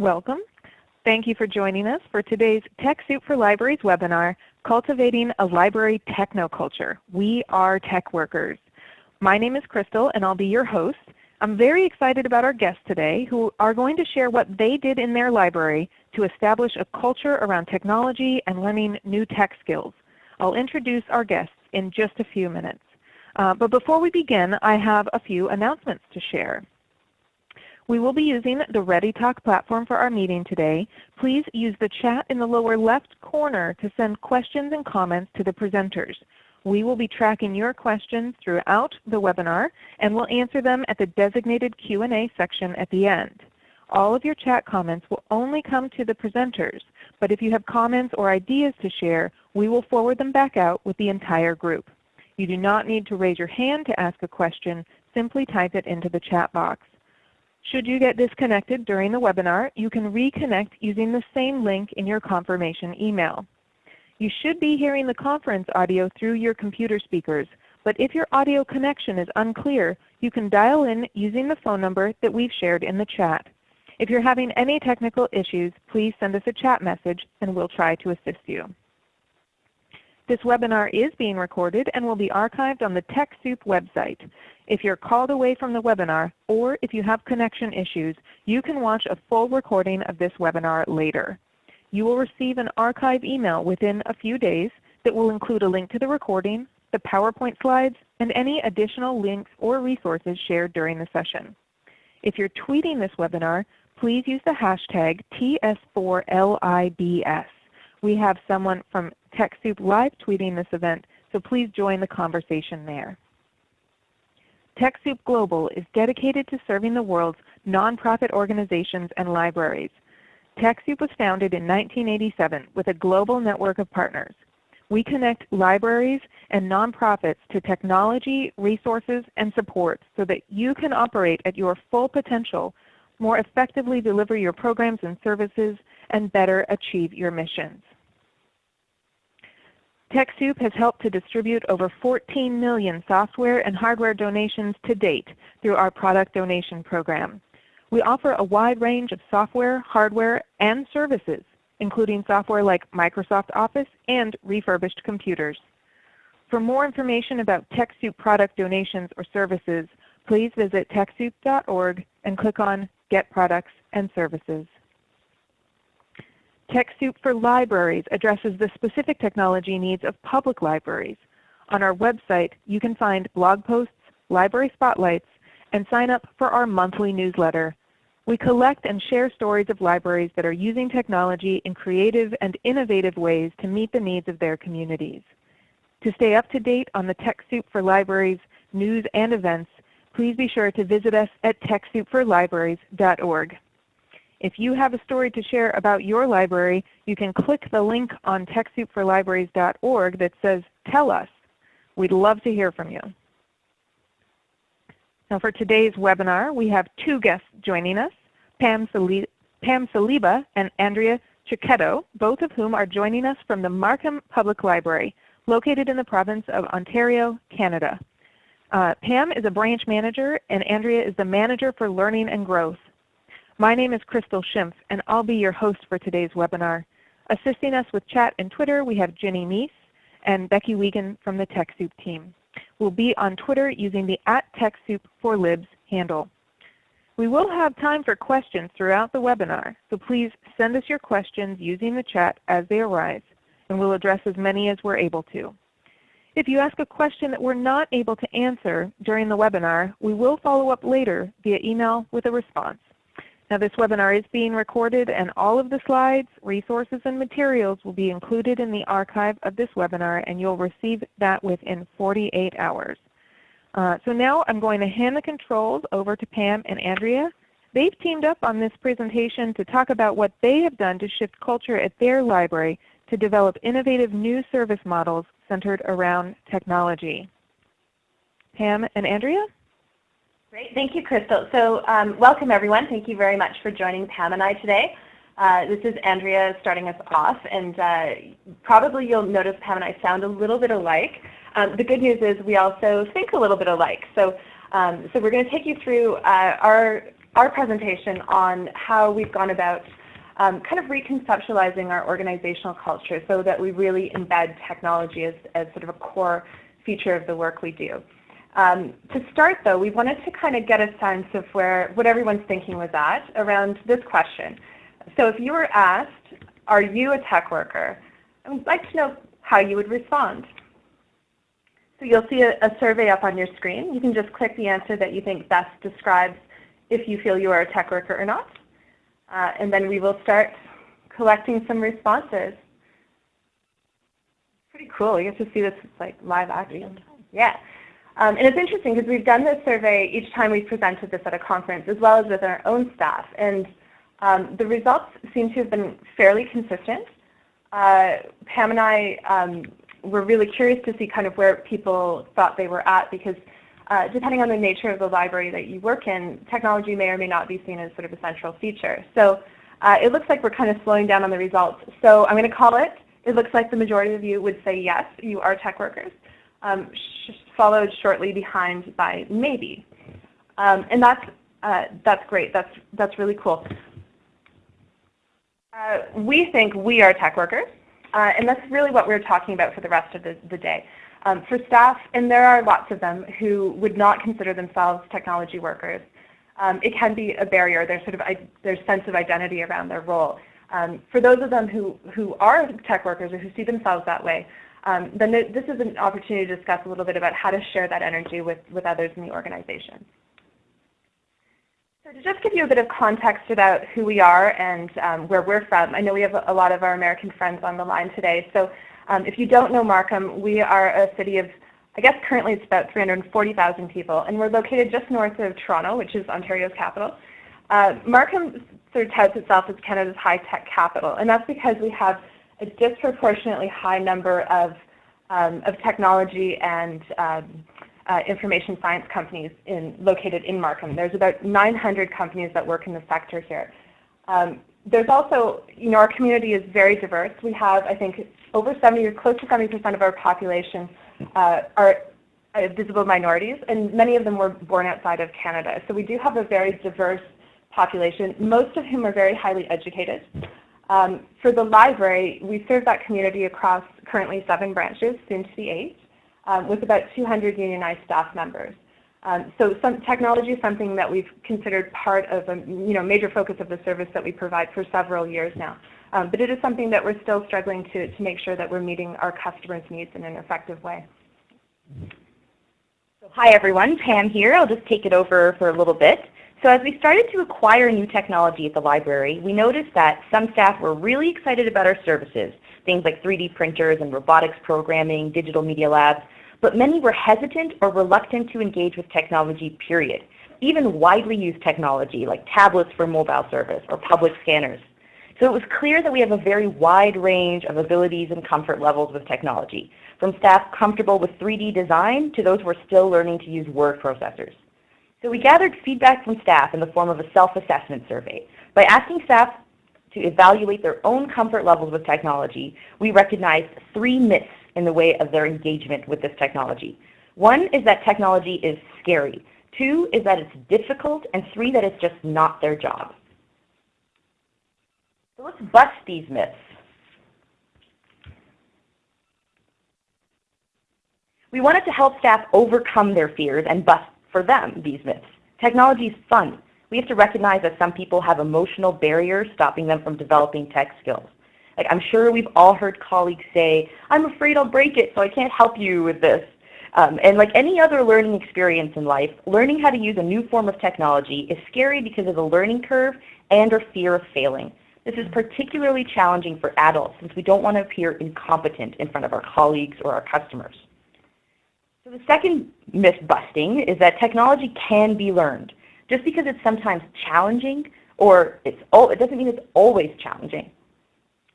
Welcome. Thank you for joining us for today's TechSoup for Libraries webinar, Cultivating a Library Technoculture. We are tech workers. My name is Crystal and I'll be your host. I'm very excited about our guests today who are going to share what they did in their library to establish a culture around technology and learning new tech skills. I'll introduce our guests in just a few minutes. Uh, but before we begin, I have a few announcements to share. We will be using the ReadyTalk platform for our meeting today. Please use the chat in the lower left corner to send questions and comments to the presenters. We will be tracking your questions throughout the webinar and will answer them at the designated Q&A section at the end. All of your chat comments will only come to the presenters, but if you have comments or ideas to share, we will forward them back out with the entire group. You do not need to raise your hand to ask a question. Simply type it into the chat box. Should you get disconnected during the webinar, you can reconnect using the same link in your confirmation email. You should be hearing the conference audio through your computer speakers, but if your audio connection is unclear, you can dial in using the phone number that we've shared in the chat. If you're having any technical issues, please send us a chat message and we'll try to assist you. This webinar is being recorded and will be archived on the TechSoup website. If you're called away from the webinar or if you have connection issues, you can watch a full recording of this webinar later. You will receive an archive email within a few days that will include a link to the recording, the PowerPoint slides, and any additional links or resources shared during the session. If you're tweeting this webinar, please use the hashtag TS4LIBS. We have someone from TechSoup live tweeting this event, so please join the conversation there. TechSoup Global is dedicated to serving the world's nonprofit organizations and libraries. TechSoup was founded in 1987 with a global network of partners. We connect libraries and nonprofits to technology, resources, and support so that you can operate at your full potential, more effectively deliver your programs and services, and better achieve your missions. TechSoup has helped to distribute over 14 million software and hardware donations to date through our product donation program. We offer a wide range of software, hardware, and services, including software like Microsoft Office and refurbished computers. For more information about TechSoup product donations or services, please visit TechSoup.org and click on Get Products and Services. TechSoup for Libraries addresses the specific technology needs of public libraries. On our website, you can find blog posts, library spotlights, and sign up for our monthly newsletter. We collect and share stories of libraries that are using technology in creative and innovative ways to meet the needs of their communities. To stay up to date on the TechSoup for Libraries news and events, please be sure to visit us at TechSoupForLibraries.org. If you have a story to share about your library, you can click the link on TechSoupForLibraries.org that says Tell Us. We'd love to hear from you. Now for today's webinar, we have two guests joining us, Pam, Sali Pam Saliba and Andrea Cecchetto, both of whom are joining us from the Markham Public Library, located in the province of Ontario, Canada. Uh, Pam is a branch manager and Andrea is the manager for learning and growth. My name is Crystal Schimpf, and I'll be your host for today's webinar. Assisting us with chat and Twitter, we have Ginny Mies and Becky Wiegand from the TechSoup team. We'll be on Twitter using the at TechSoup for Libs handle. We will have time for questions throughout the webinar, so please send us your questions using the chat as they arise, and we'll address as many as we're able to. If you ask a question that we're not able to answer during the webinar, we will follow up later via email with a response. Now this webinar is being recorded and all of the slides, resources, and materials will be included in the archive of this webinar and you'll receive that within 48 hours. Uh, so now I'm going to hand the controls over to Pam and Andrea. They've teamed up on this presentation to talk about what they have done to shift culture at their library to develop innovative new service models centered around technology. Pam and Andrea? Great. Thank you, Crystal. So um, welcome, everyone. Thank you very much for joining Pam and I today. Uh, this is Andrea starting us off, and uh, probably you'll notice Pam and I sound a little bit alike. Um, the good news is we also think a little bit alike. So, um, so we're going to take you through uh, our our presentation on how we've gone about um, kind of reconceptualizing our organizational culture so that we really embed technology as, as sort of a core feature of the work we do. Um, to start, though, we wanted to kind of get a sense of where what everyone's thinking was at around this question. So if you were asked, are you a tech worker? I would like to know how you would respond. So you'll see a, a, survey up on your screen. You can just click the answer that you think best describes if you feel you are a tech worker or not. Uh, and then we will start collecting some responses. Pretty cool. You get to see this like live action. Yeah. Um, and it's interesting because we've done this survey each time we've presented this at a conference as well as with our own staff. And um, the results seem to have been fairly consistent. Uh, Pam and I um, were really curious to see kind of where people thought they were at because uh, depending on the nature of the library that you work in, technology may or may not be seen as sort of a central feature. So uh, it looks like we're kind of slowing down on the results. So I'm going to call it, it looks like the majority of you would say yes, you are tech workers, um, sh followed shortly behind by maybe. Um, and that's, uh, that's great, that's, that's really cool. Uh, we think we are tech workers, uh, and that's really what we're talking about for the rest of the, the day. Um, for staff, and there are lots of them who would not consider themselves technology workers, um, it can be a barrier, their sort of their sense of identity around their role. Um, for those of them who, who are tech workers or who see themselves that way, um, then this is an opportunity to discuss a little bit about how to share that energy with, with others in the organization. So to just give you a bit of context about who we are and um, where we're from, I know we have a lot of our American friends on the line today. So um, if you don't know Markham, we are a city of, I guess currently it's about 340,000 people, and we're located just north of Toronto, which is Ontario's capital. Uh, Markham sort of touts itself as Canada's high-tech capital, and that's because we have a disproportionately high number of, um, of technology and um, uh, information science companies in, located in Markham. There's about 900 companies that work in the sector here. Um, there's also, you know, our community is very diverse. We have, I think, over 70 or close to 70% of our population uh, are uh, visible minorities, and many of them were born outside of Canada. So we do have a very diverse population, most of whom are very highly educated. Um, for the library, we serve that community across currently seven branches, soon to be eight um, with about 200 unionized staff members. Um, so some technology is something that we've considered part of a you know, major focus of the service that we provide for several years now. Um, but it is something that we're still struggling to, to make sure that we're meeting our customers' needs in an effective way. So hi everyone, Pam here. I'll just take it over for a little bit. So as we started to acquire new technology at the library, we noticed that some staff were really excited about our services, things like 3D printers and robotics programming, digital media labs, but many were hesitant or reluctant to engage with technology, period. Even widely used technology like tablets for mobile service or public scanners. So it was clear that we have a very wide range of abilities and comfort levels with technology, from staff comfortable with 3D design to those who are still learning to use word processors. So we gathered feedback from staff in the form of a self-assessment survey. By asking staff to evaluate their own comfort levels with technology, we recognized three myths in the way of their engagement with this technology. One is that technology is scary. Two is that it's difficult. And three, that it's just not their job. So let's bust these myths. We wanted to help staff overcome their fears and bust, for them, these myths. Technology is fun. We have to recognize that some people have emotional barriers stopping them from developing tech skills. Like I'm sure we've all heard colleagues say, I'm afraid I'll break it, so I can't help you with this. Um, and like any other learning experience in life, learning how to use a new form of technology is scary because of the learning curve and or fear of failing. This is particularly challenging for adults since we don't want to appear incompetent in front of our colleagues or our customers. The second myth busting is that technology can be learned. Just because it's sometimes challenging or it's, it doesn't mean it's always challenging.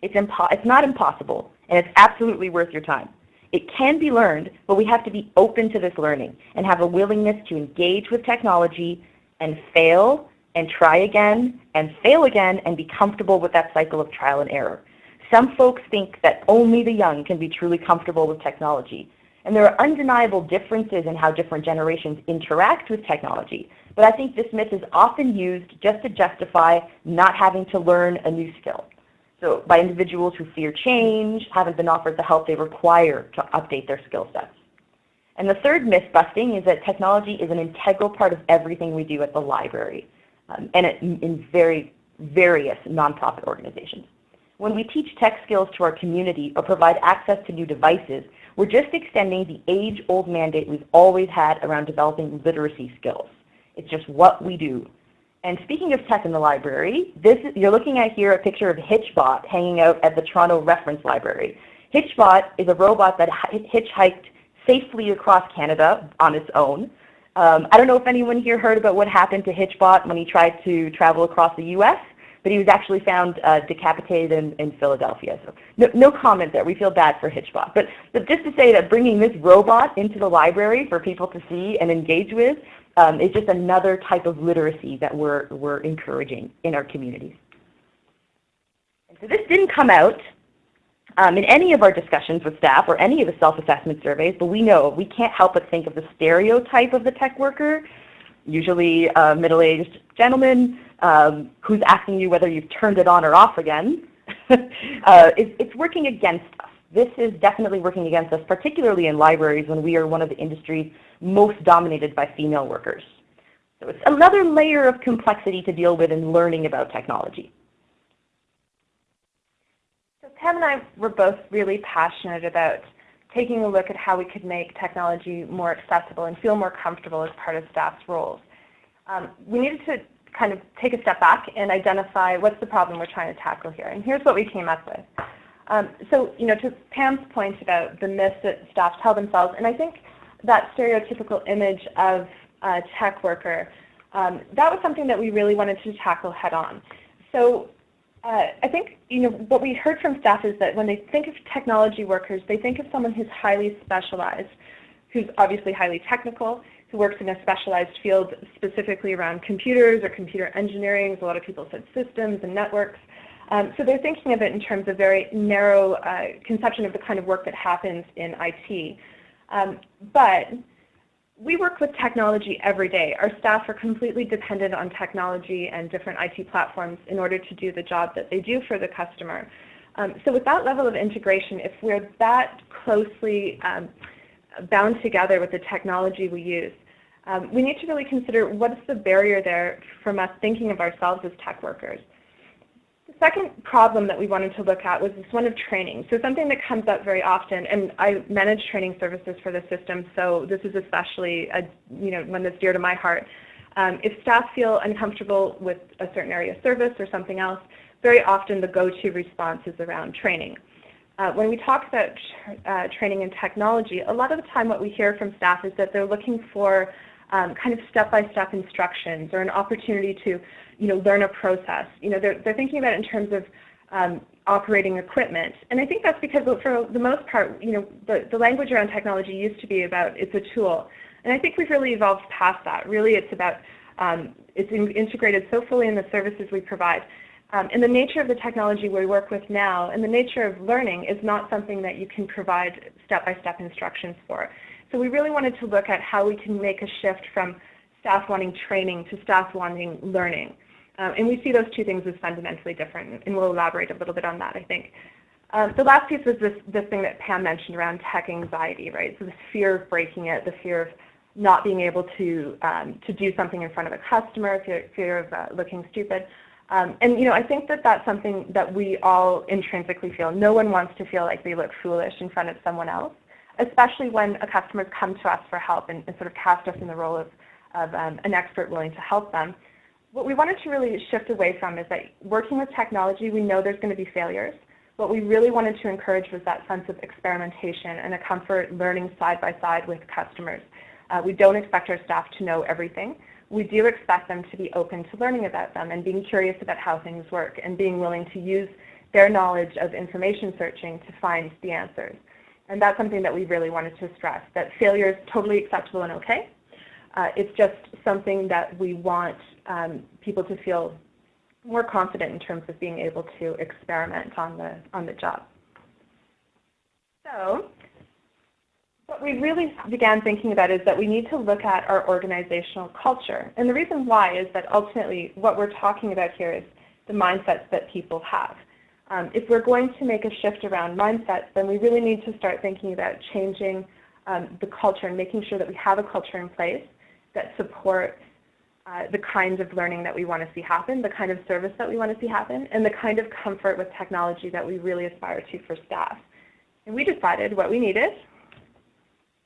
It's, it's not impossible, and it's absolutely worth your time. It can be learned, but we have to be open to this learning and have a willingness to engage with technology and fail and try again and fail again and be comfortable with that cycle of trial and error. Some folks think that only the young can be truly comfortable with technology. And there are undeniable differences in how different generations interact with technology. But I think this myth is often used just to justify not having to learn a new skill. So by individuals who fear change, haven't been offered the help they require to update their skill sets. And the third myth busting is that technology is an integral part of everything we do at the library um, and in very various nonprofit organizations. When we teach tech skills to our community or provide access to new devices, we're just extending the age-old mandate we've always had around developing literacy skills. It's just what we do. And speaking of tech in the library, this is, you're looking at here a picture of Hitchbot hanging out at the Toronto Reference Library. Hitchbot is a robot that hitchhiked safely across Canada on its own. Um, I don't know if anyone here heard about what happened to Hitchbot when he tried to travel across the U.S but he was actually found uh, decapitated in, in, Philadelphia. So no, no, comment there. We feel bad for Hitchbot. But, but just to say that bringing this robot into the library for people to see and engage with um, is just another type of literacy that we're, we're encouraging in our communities. And so this didn't come out um, in any of our discussions with staff or any of the self-assessment surveys, but we know we can't help but think of the stereotype of the tech worker, usually a middle-aged gentleman um, who's asking you whether you've turned it on or off again, uh, it's, it's working against us. This is definitely working against us, particularly in libraries when we are one of the industries most dominated by female workers. So it's another layer of complexity to deal with in learning about technology. So Pam and I were both really passionate about taking a look at how we could make technology more accessible and feel more comfortable as part of staff's roles. Um, we needed to kind of take a step back and identify what's the problem we're trying to tackle here. And here's what we came up with. Um, so, you know, to Pam's point about the myths that staff tell themselves, and I think that stereotypical image of a tech worker, um, that was something that we really wanted to tackle head on. So uh, I think you know what we heard from staff is that when they think of technology workers, they think of someone who's highly specialized, who's obviously highly technical, who works in a specialized field specifically around computers or computer engineering. A lot of people said systems and networks. Um, so they're thinking of it in terms of very narrow uh, conception of the kind of work that happens in IT. Um, but we work with technology every day. Our staff are completely dependent on technology and different IT platforms in order to do the job that they do for the customer. Um, so with that level of integration, if we're that closely um, bound together with the technology we use. Um, we need to really consider what is the barrier there from us thinking of ourselves as tech workers. The second problem that we wanted to look at was this one of training. So something that comes up very often, and I manage training services for the system, so this is especially a, you know, one that's dear to my heart. Um, if staff feel uncomfortable with a certain area of service or something else, very often the go-to response is around training. Uh, when we talk about uh, training and technology, a lot of the time what we hear from staff is that they're looking for um, kind of step-by-step -step instructions or an opportunity to you know, learn a process. You know, they're, they're thinking about it in terms of um, operating equipment. And I think that's because for the most part, you know, the, the language around technology used to be about it's a tool. And I think we've really evolved past that. Really it's about, um, it's in, integrated so fully in the services we provide um, and the nature of the technology we work with now and the nature of learning is not something that you can provide step-by-step -step instructions for. So we really wanted to look at how we can make a shift from staff wanting training to staff wanting learning. Um, and we see those two things as fundamentally different, and we'll elaborate a little bit on that, I think. Um, the last piece was this, this thing that Pam mentioned around tech anxiety, right? So the fear of breaking it, the fear of not being able to, um, to do something in front of a customer, fear, fear of uh, looking stupid. Um, and you know, I think that that's something that we all intrinsically feel. No one wants to feel like they look foolish in front of someone else, especially when a customer comes to us for help and, and, sort of cast us in the role of, of um, an expert willing to help them. What we wanted to really shift away from is that working with technology, we know there's going to be failures. What we really wanted to encourage was that sense of experimentation and a comfort learning side by side with customers. Uh, we don't expect our staff to know everything we do expect them to be open to learning about them and being curious about how things work and being willing to use their knowledge of information searching to find the answers. And that's something that we really wanted to stress, that failure is totally acceptable and okay. Uh, it's just something that we want um, people to feel more confident in terms of being able to experiment on the, on the job. So what we really began thinking about is that we need to look at our organizational culture. And the reason why is that ultimately what we're talking about here is the mindsets that people have. Um, if we're going to make a shift around mindsets, then we really need to start thinking about changing um, the culture and making sure that we have a culture in place that supports uh, the kinds of learning that we want to see happen, the kind of service that we want to see happen, and the kind of comfort with technology that we really aspire to for staff. And we decided what we needed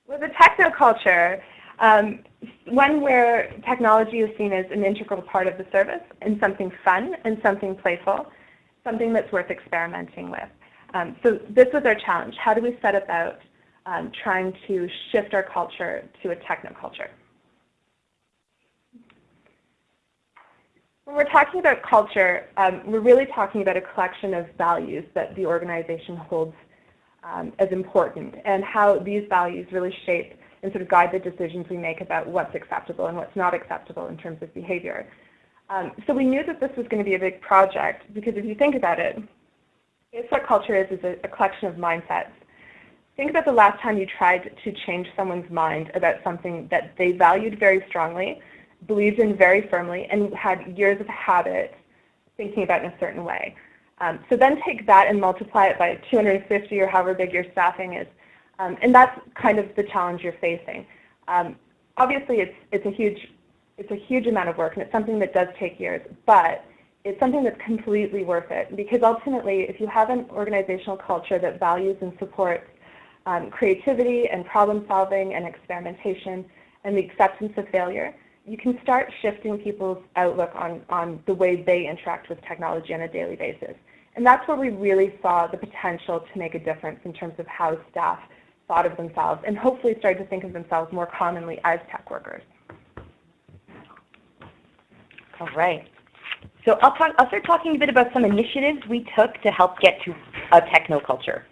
was a technoculture, um, one where technology is seen as an integral part of the service and something fun and something playful, something that's worth experimenting with. Um, so this was our challenge. How do we set about um, trying to shift our culture to a technoculture? When we're talking about culture, um, we're really talking about a collection of values that the organization holds um, as important and how these values really shape and sort of guide the decisions we make about what's acceptable and what's not acceptable in terms of behavior. Um, so we knew that this was going to be a big project because if you think about it, it's what culture is, is a, a collection of mindsets. Think about the last time you tried to change someone's mind about something that they valued very strongly, believed in very firmly, and had years of habit thinking about in a certain way. Um, so then take that and multiply it by 250 or however big your staffing is. Um, and that's kind of the challenge you're facing. Um, obviously, it's, it's, a huge, it's a huge amount of work, and it's something that does take years. But it's something that's completely worth it. Because ultimately, if you have an organizational culture that values and supports um, creativity and problem solving and experimentation and the acceptance of failure, you can start shifting people's outlook on, on the way they interact with technology on a daily basis. And that's where we really saw the potential to make a difference in terms of how staff thought of themselves and hopefully started to think of themselves more commonly as tech workers. All right. So I'll, talk, I'll start talking a bit about some initiatives we took to help get to a technoculture.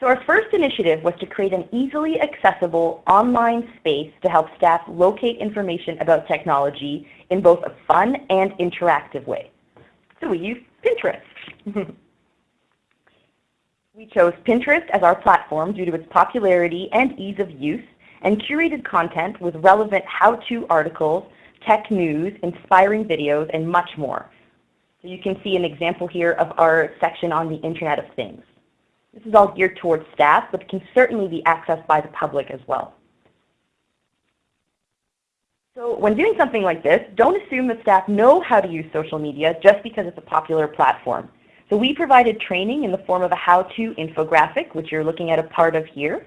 So our first initiative was to create an easily accessible online space to help staff locate information about technology in both a fun and interactive way. So we used Pinterest. we chose Pinterest as our platform due to its popularity and ease of use and curated content with relevant how-to articles, tech news, inspiring videos, and much more. So you can see an example here of our section on the Internet of Things. This is all geared towards staff, but can certainly be accessed by the public as well. So when doing something like this, don't assume that staff know how to use social media just because it's a popular platform. So we provided training in the form of a how-to infographic, which you're looking at a part of here.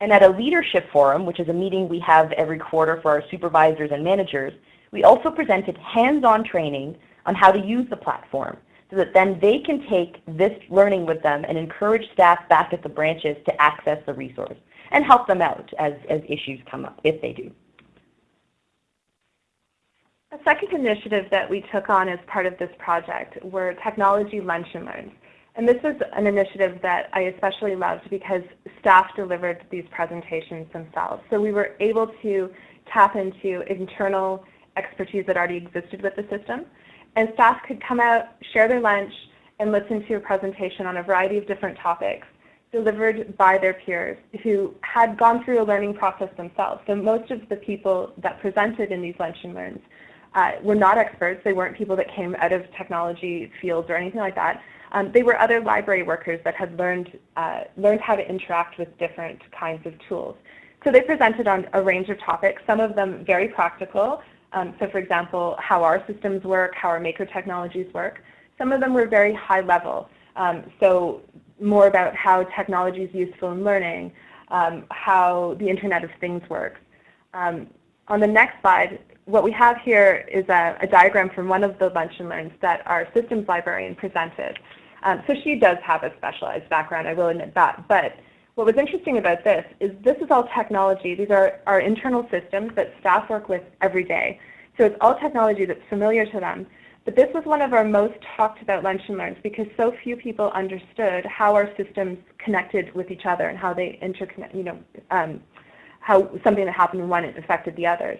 And at a leadership forum, which is a meeting we have every quarter for our supervisors and managers, we also presented hands-on training on how to use the platform so that then they can take this learning with them and encourage staff back at the branches to access the resource and help them out as, as issues come up, if they do. A second initiative that we took on as part of this project were technology lunch and learns. And this is an initiative that I especially loved because staff delivered these presentations themselves. So we were able to tap into internal expertise that already existed with the system. And staff could come out, share their lunch, and listen to a presentation on a variety of different topics delivered by their peers who had gone through a learning process themselves. So most of the people that presented in these lunch and learns uh, were not experts. They weren't people that came out of technology fields or anything like that. Um, they were other library workers that had learned, uh, learned how to interact with different kinds of tools. So they presented on a range of topics, some of them very practical. Um, so for example, how our systems work, how our maker technologies work. Some of them were very high level. Um, so more about how technology is useful in learning, um, how the Internet of Things works. Um, on the next slide, what we have here is a, a, diagram from one of the lunch and learns that our systems librarian presented. Um, so she does have a specialized background, I will admit that. But what was interesting about this is this is all technology. These are our internal systems that staff work with every day. So it's all technology that's familiar to them. But this was one of our most talked about lunch and learns because so few people understood how our systems connected with each other and how they interconnect, you know, um, how something that happened in one affected the others.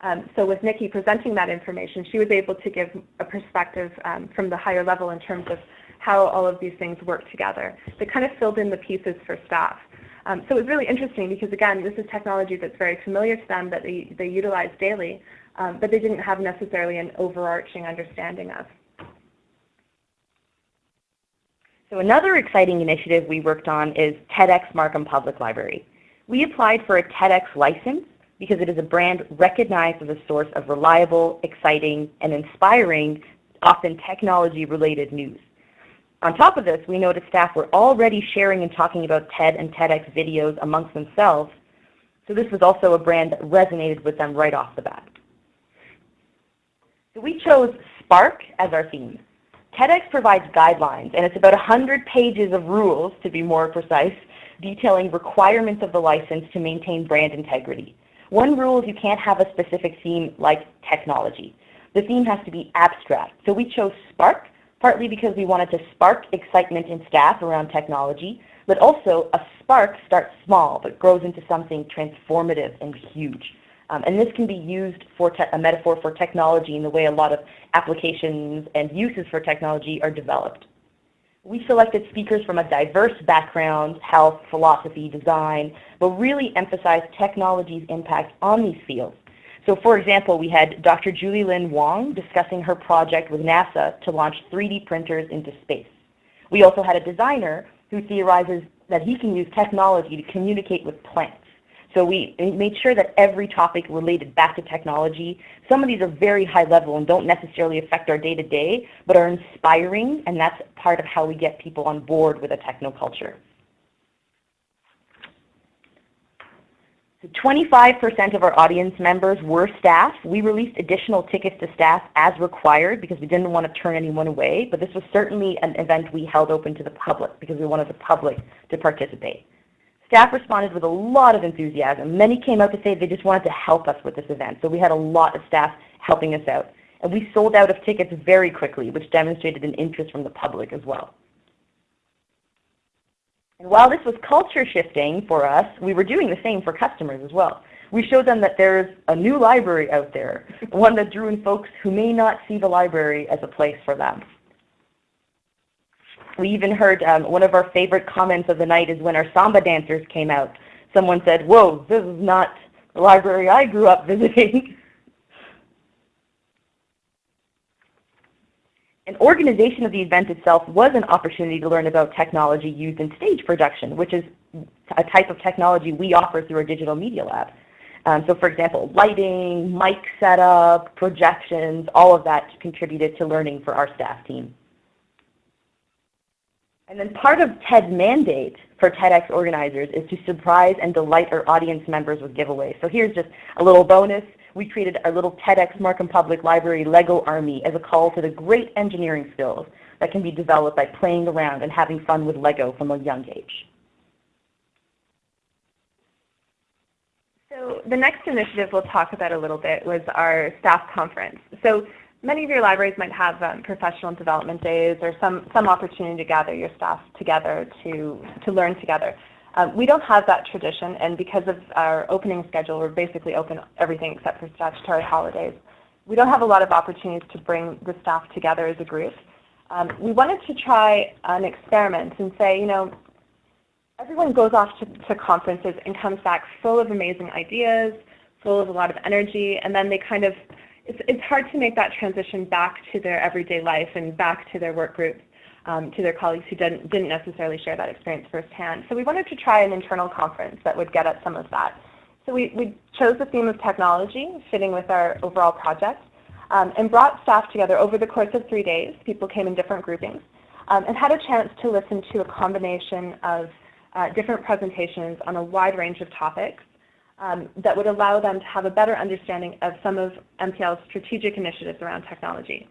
Um, so with Nikki presenting that information, she was able to give a perspective um, from the higher level in terms of how all of these things work together. They kind of filled in the pieces for staff. Um, so it was really interesting because, again, this is technology that's very familiar to them that they, they utilize daily, um, but they didn't have necessarily an overarching understanding of. So another exciting initiative we worked on is TEDx Markham Public Library. We applied for a TEDx license because it is a brand recognized as a source of reliable, exciting, and inspiring, often technology-related news. On top of this, we noticed staff were already sharing and talking about TED and TEDx videos amongst themselves, so this was also a brand that resonated with them right off the bat. So we chose Spark as our theme. TEDx provides guidelines, and it's about 100 pages of rules, to be more precise, detailing requirements of the license to maintain brand integrity. One rule is you can't have a specific theme like technology. The theme has to be abstract. So we chose Spark partly because we wanted to spark excitement in staff around technology, but also a spark starts small but grows into something transformative and huge. Um, and this can be used for a metaphor for technology in the way a lot of applications and uses for technology are developed. We selected speakers from a diverse background, health, philosophy, design, but really emphasized technology's impact on these fields. So for example, we had Dr. Julielynn Wong discussing her project with NASA to launch 3D printers into space. We also had a designer who theorizes that he can use technology to communicate with plants. So we made sure that every topic related back to technology. Some of these are very high level and don't necessarily affect our day to day, but are inspiring, and that's part of how we get people on board with a technoculture. 25% of our audience members were staff. We released additional tickets to staff as required because we didn't want to turn anyone away, but this was certainly an event we held open to the public because we wanted the public to participate. Staff responded with a lot of enthusiasm. Many came out to say they just wanted to help us with this event, so we had a lot of staff helping us out. And we sold out of tickets very quickly, which demonstrated an interest from the public as well. And while this was culture shifting for us, we were doing the same for customers as well. We showed them that there's a new library out there, one that drew in folks who may not see the library as a place for them. We even heard um, one of our favorite comments of the night is when our samba dancers came out. Someone said, whoa, this is not the library I grew up visiting. An organization of the event itself was an opportunity to learn about technology used in stage production, which is a type of technology we offer through our digital media lab. Um, so for example, lighting, mic setup, projections, all of that contributed to learning for our staff team. And then part of TED's mandate for TEDx organizers is to surprise and delight our audience members with giveaways. So here's just a little bonus we created our little TEDx Markham Public Library Lego Army as a call to the great engineering skills that can be developed by playing around and having fun with Lego from a young age. So the next initiative we'll talk about a little bit was our staff conference. So many of your libraries might have um, professional development days or some, some opportunity to gather your staff together to, to learn together. Um, we don't have that tradition, and because of our opening schedule, we're basically open everything except for statutory holidays. We don't have a lot of opportunities to bring the staff together as a group. Um, we wanted to try an experiment and say, you know, everyone goes off to, to conferences and comes back full of amazing ideas, full of a lot of energy, and then they kind of, it's, it's hard to make that transition back to their everyday life and back to their work groups um, to their colleagues who didn't, didn't necessarily share that experience firsthand. So we wanted to try an internal conference that would get at some of that. So we, we chose the theme of technology, fitting with our overall project, um, and brought staff together over the course of three days. People came in different groupings um, and had a chance to listen to a combination of uh, different presentations on a wide range of topics um, that would allow them to have a better understanding of some of MPL's strategic initiatives around technology.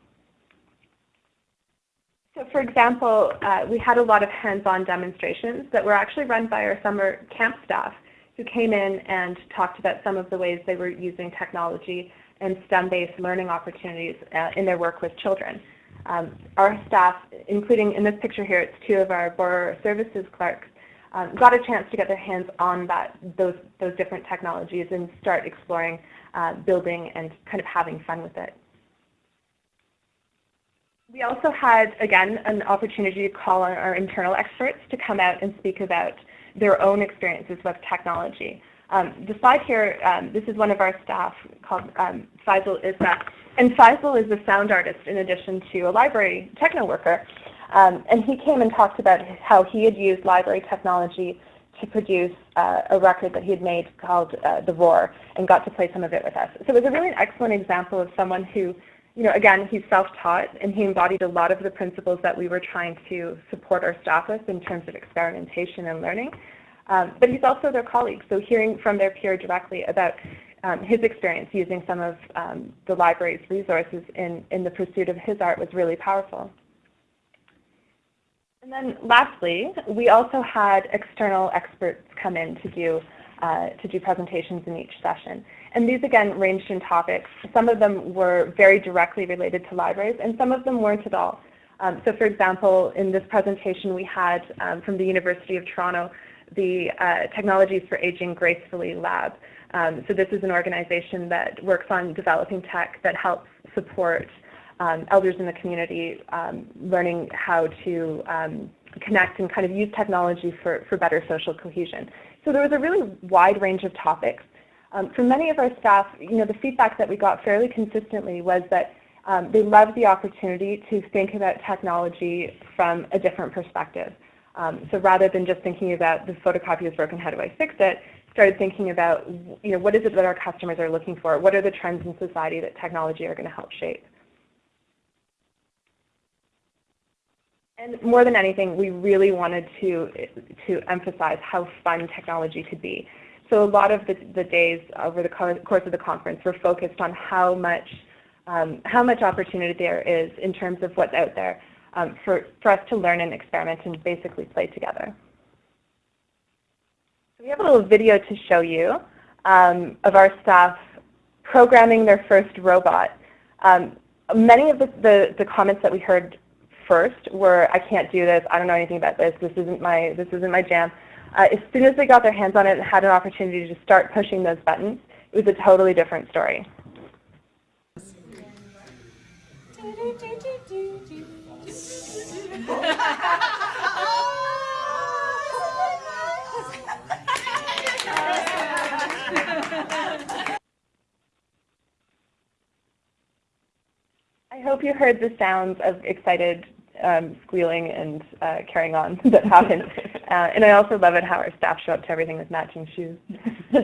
So for example, uh, we had a lot of hands-on demonstrations that were actually run by our summer camp staff who came in and talked about some of the ways they were using technology and STEM-based learning opportunities uh, in their work with children. Um, our staff, including in this picture here, it's two of our borrower services clerks, um, got a chance to get their hands on that, those, those different technologies and start exploring uh, building and kind of having fun with it. We also had, again, an opportunity to call on our internal experts to come out and speak about their own experiences with technology. Um, the slide here, um, this is one of our staff called um, Faisal Isma. And Faisal is a sound artist in addition to a library techno worker. Um, and he came and talked about how he had used library technology to produce uh, a record that he had made called uh, The Roar and got to play some of it with us. So it was a really excellent example of someone who, you know, again, he's self-taught and he embodied a lot of the principles that we were trying to support our staff with in terms of experimentation and learning. Um, but he's also their colleague, so hearing from their peer directly about um, his experience using some of um, the library's resources in, in the pursuit of his art was really powerful. And then lastly, we also had external experts come in to do, uh, to do presentations in each session. And these again ranged in topics. Some of them were very directly related to libraries and some of them weren't at all. Um, so for example, in this presentation we had um, from the University of Toronto the uh, Technologies for Aging Gracefully Lab. Um, so this is an organization that works on developing tech that helps support um, elders in the community um, learning how to um, connect and kind of use technology for, for better social cohesion. So there was a really wide range of topics. Um, for many of our staff, you know, the feedback that we got fairly consistently was that um, they loved the opportunity to think about technology from a different perspective. Um, so rather than just thinking about the photocopy is broken, how do I fix it, started thinking about you know, what is it that our customers are looking for? What are the trends in society that technology are going to help shape? And more than anything, we really wanted to, to emphasize how fun technology could be. So a lot of the, the days over the course of the conference were focused on how much, um, how much opportunity there is in terms of what's out there um, for, for us to learn and experiment and basically play together. So we have a little video to show you um, of our staff programming their first robot. Um, many of the, the, the, comments that we heard first were, I can't do this, I don't know anything about this, this isn't my, this isn't my jam. Uh, as soon as they got their hands on it and had an opportunity to start pushing those buttons, it was a totally different story. I hope you heard the sounds of excited um, squealing and uh, carrying on that happened. Uh, and I also love it how our staff show up to everything with matching shoes.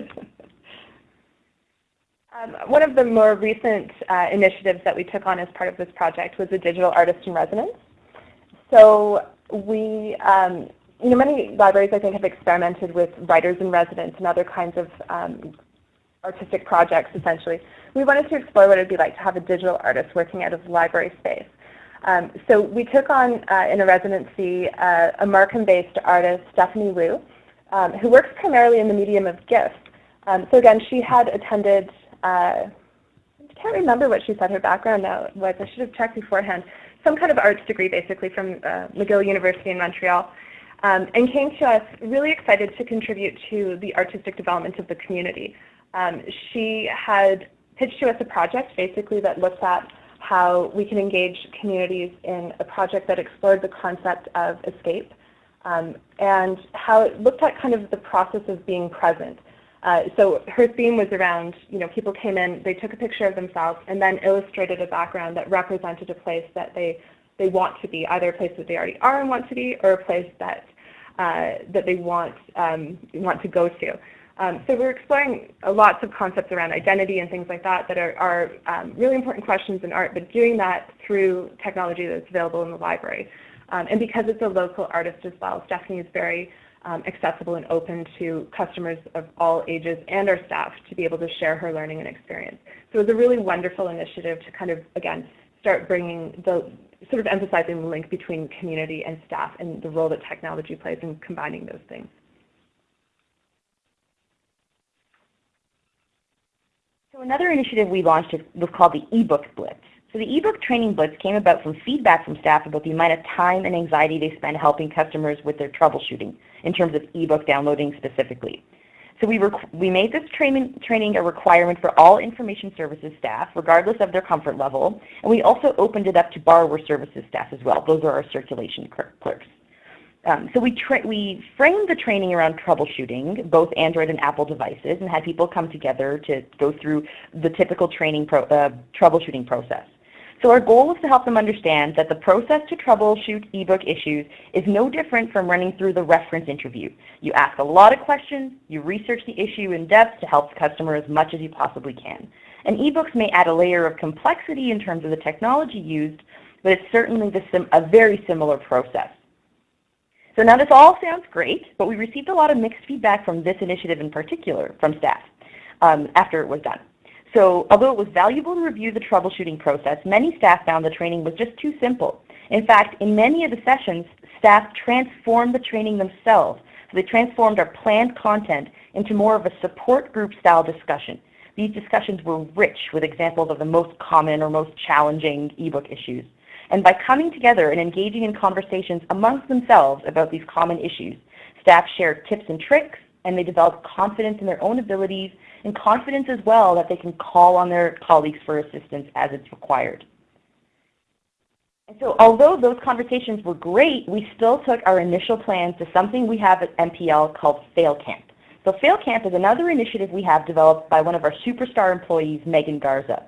um, one of the more recent uh, initiatives that we took on as part of this project was a digital artist in residence. So we, um, you know, many libraries I think have experimented with writers in residence and other kinds of um, artistic projects essentially. We wanted to explore what it would be like to have a digital artist working out of the library space. Um, so we took on uh, in a residency uh, a Markham-based artist, Stephanie Wu, um, who works primarily in the medium of GIFs. Um, so again, she had attended, uh, I can't remember what she said her background was. I should have checked beforehand some kind of arts degree basically from uh, McGill University in Montreal, um, and came to us really excited to contribute to the artistic development of the community. Um, she had pitched to us a project basically that looked at how we can engage communities in a project that explored the concept of escape um, and how it looked at kind of the process of being present. Uh, so her theme was around, you know, people came in, they took a picture of themselves and then illustrated a background that represented a place that they, they want to be, either a place that they already are and want to be or a place that, uh, that they want, um, want to go to. Um, so we're exploring lots of concepts around identity and things like that that are, are um, really important questions in art, but doing that through technology that's available in the library. Um, and because it's a local artist as well, Stephanie is very um, accessible and open to customers of all ages and our staff to be able to share her learning and experience. So it was a really wonderful initiative to kind of, again, start bringing the, sort of emphasizing the link between community and staff and the role that technology plays in combining those things. So another initiative we launched was called the eBook Blitz. So the ebook training blitz came about from feedback from staff about the amount of time and anxiety they spend helping customers with their troubleshooting in terms of ebook downloading specifically. So we, we made this training, training a requirement for all information services staff, regardless of their comfort level, and we also opened it up to borrower services staff as well. Those are our circulation clerks. Um, so we, we framed the training around troubleshooting, both Android and Apple devices, and had people come together to go through the typical training pro uh, troubleshooting process. So our goal was to help them understand that the process to troubleshoot ebook issues is no different from running through the reference interview. You ask a lot of questions, you research the issue in depth to help the customer as much as you possibly can. And ebooks may add a layer of complexity in terms of the technology used, but it's certainly a very similar process. So now this all sounds great, but we received a lot of mixed feedback from this initiative in particular from staff um, after it was done. So although it was valuable to review the troubleshooting process, many staff found the training was just too simple. In fact, in many of the sessions, staff transformed the training themselves. So they transformed our planned content into more of a support group style discussion. These discussions were rich with examples of the most common or most challenging ebook issues. And by coming together and engaging in conversations amongst themselves about these common issues, staff share tips and tricks, and they develop confidence in their own abilities and confidence as well that they can call on their colleagues for assistance as it's required. And so although those conversations were great, we still took our initial plans to something we have at MPL called Fail Camp. So Fail Camp is another initiative we have developed by one of our superstar employees, Megan Garza.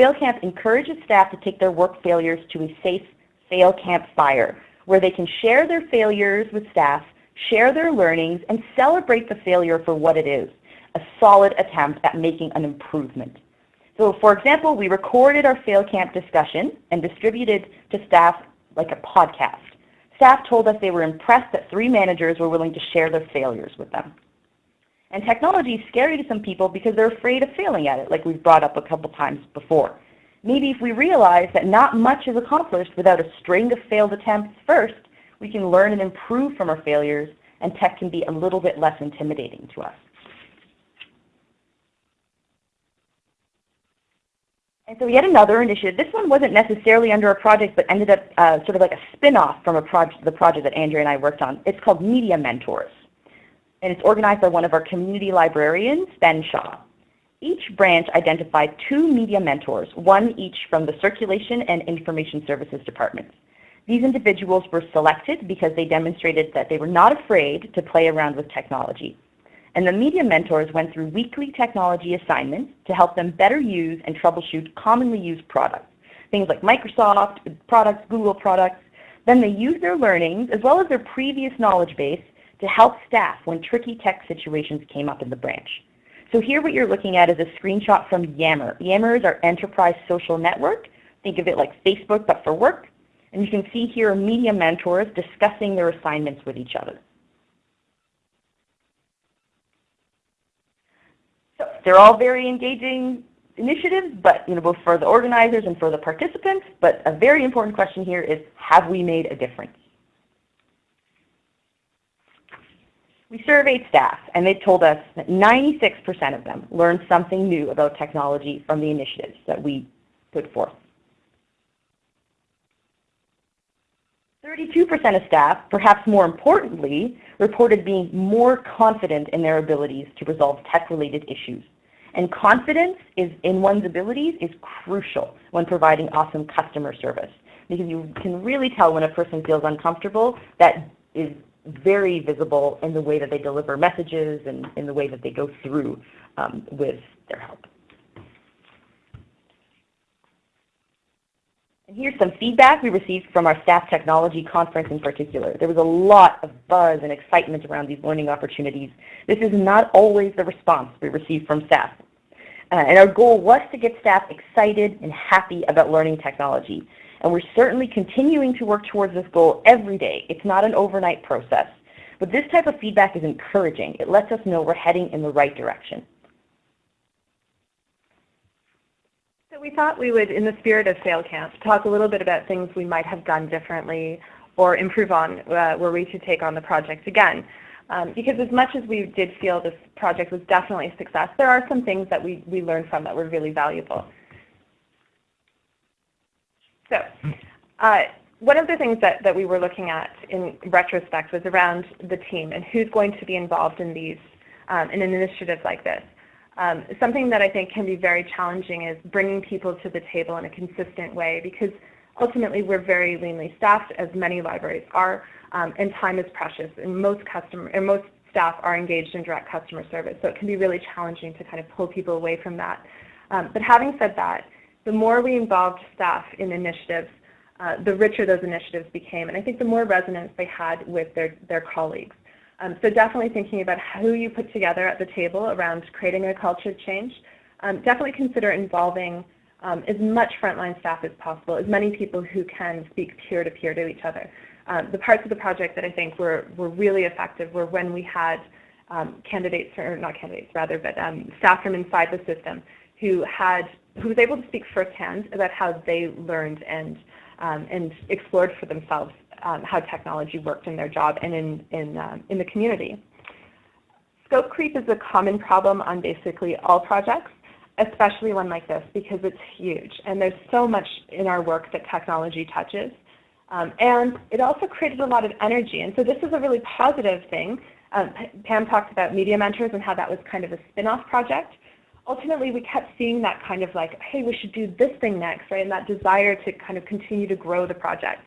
FailCamp encourages staff to take their work failures to a safe fail camp fire where they can share their failures with staff, share their learnings, and celebrate the failure for what it is a solid attempt at making an improvement. So for example, we recorded our fail camp discussion and distributed to staff like a podcast. Staff told us they were impressed that three managers were willing to share their failures with them. And technology is scary to some people because they're afraid of failing at it, like we've brought up a couple times before. Maybe if we realize that not much is accomplished without a string of failed attempts first, we can learn and improve from our failures, and tech can be a little bit less intimidating to us. And so yet another initiative. This one wasn't necessarily under a project, but ended up uh, sort of like a spin-off from a project, the project that Andrea and I worked on. It's called Media Mentors. And it's organized by one of our community librarians, Ben Shaw. Each branch identified two media mentors, one each from the Circulation and Information Services departments. These individuals were selected because they demonstrated that they were not afraid to play around with technology. And the media mentors went through weekly technology assignments to help them better use and troubleshoot commonly used products, things like Microsoft products, Google products. Then they used their learnings as well as their previous knowledge base to help staff when tricky tech situations came up in the branch. So here what you're looking at is a screenshot from Yammer. Yammer is our enterprise social network. Think of it like Facebook but for work. And you can see here media mentors discussing their assignments with each other. So they're all very engaging initiatives, but you know, both for the organizers and for the participants. But a very important question here is, have we made a difference? We surveyed staff, and they told us that 96% of them learned something new about technology from the initiatives that we put forth. 32% of staff, perhaps more importantly, reported being more confident in their abilities to resolve tech-related issues. And confidence is in one's abilities is crucial when providing awesome customer service because you can really tell when a person feels uncomfortable. That is very visible in the way that they deliver messages and in the way that they go through um, with their help. And here's some feedback we received from our staff technology conference in particular. There was a lot of buzz and excitement around these learning opportunities. This is not always the response we receive from staff. Uh, and our goal was to get staff excited and happy about learning technology. And we're certainly continuing to work towards this goal every day. It's not an overnight process. But this type of feedback is encouraging. It lets us know we're heading in the right direction. So we thought we would, in the spirit of FailCamp, talk a little bit about things we might have done differently or improve on uh, where we to take on the project again. Um, because as much as we did feel this project was definitely a success, there are some things that we, we learned from that were really valuable. So uh, one of the things that, that we were looking at in retrospect was around the team and who's going to be involved in these um, in an initiative like this. Um, something that I think can be very challenging is bringing people to the table in a consistent way because ultimately we're very leanly staffed, as many libraries are, um, and time is precious, and most customer and most staff are engaged in direct customer service, so it can be really challenging to kind of pull people away from that. Um, but having said that, the more we involved staff in initiatives, uh, the richer those initiatives became, and I think the more resonance they had with their, their colleagues. Um, so definitely thinking about who you put together at the table around creating a culture change. Um, definitely consider involving um, as much frontline staff as possible, as many people who can speak peer-to-peer -to, -peer to each other. Um, the parts of the project that I think were, were really effective were when we had um, candidates, or not candidates rather, but um, staff from inside the system who had who was able to speak firsthand about how they learned and um, and explored for themselves um, how technology worked in their job and in in um, in the community. Scope creep is a common problem on basically all projects, especially one like this because it's huge and there's so much in our work that technology touches. Um, and it also created a lot of energy. And so this is a really positive thing. Um, Pam talked about Media Mentors and how that was kind of a spin-off project. Ultimately, we kept seeing that kind of like, hey, we should do this thing next, right? And that desire to kind of continue to grow the project.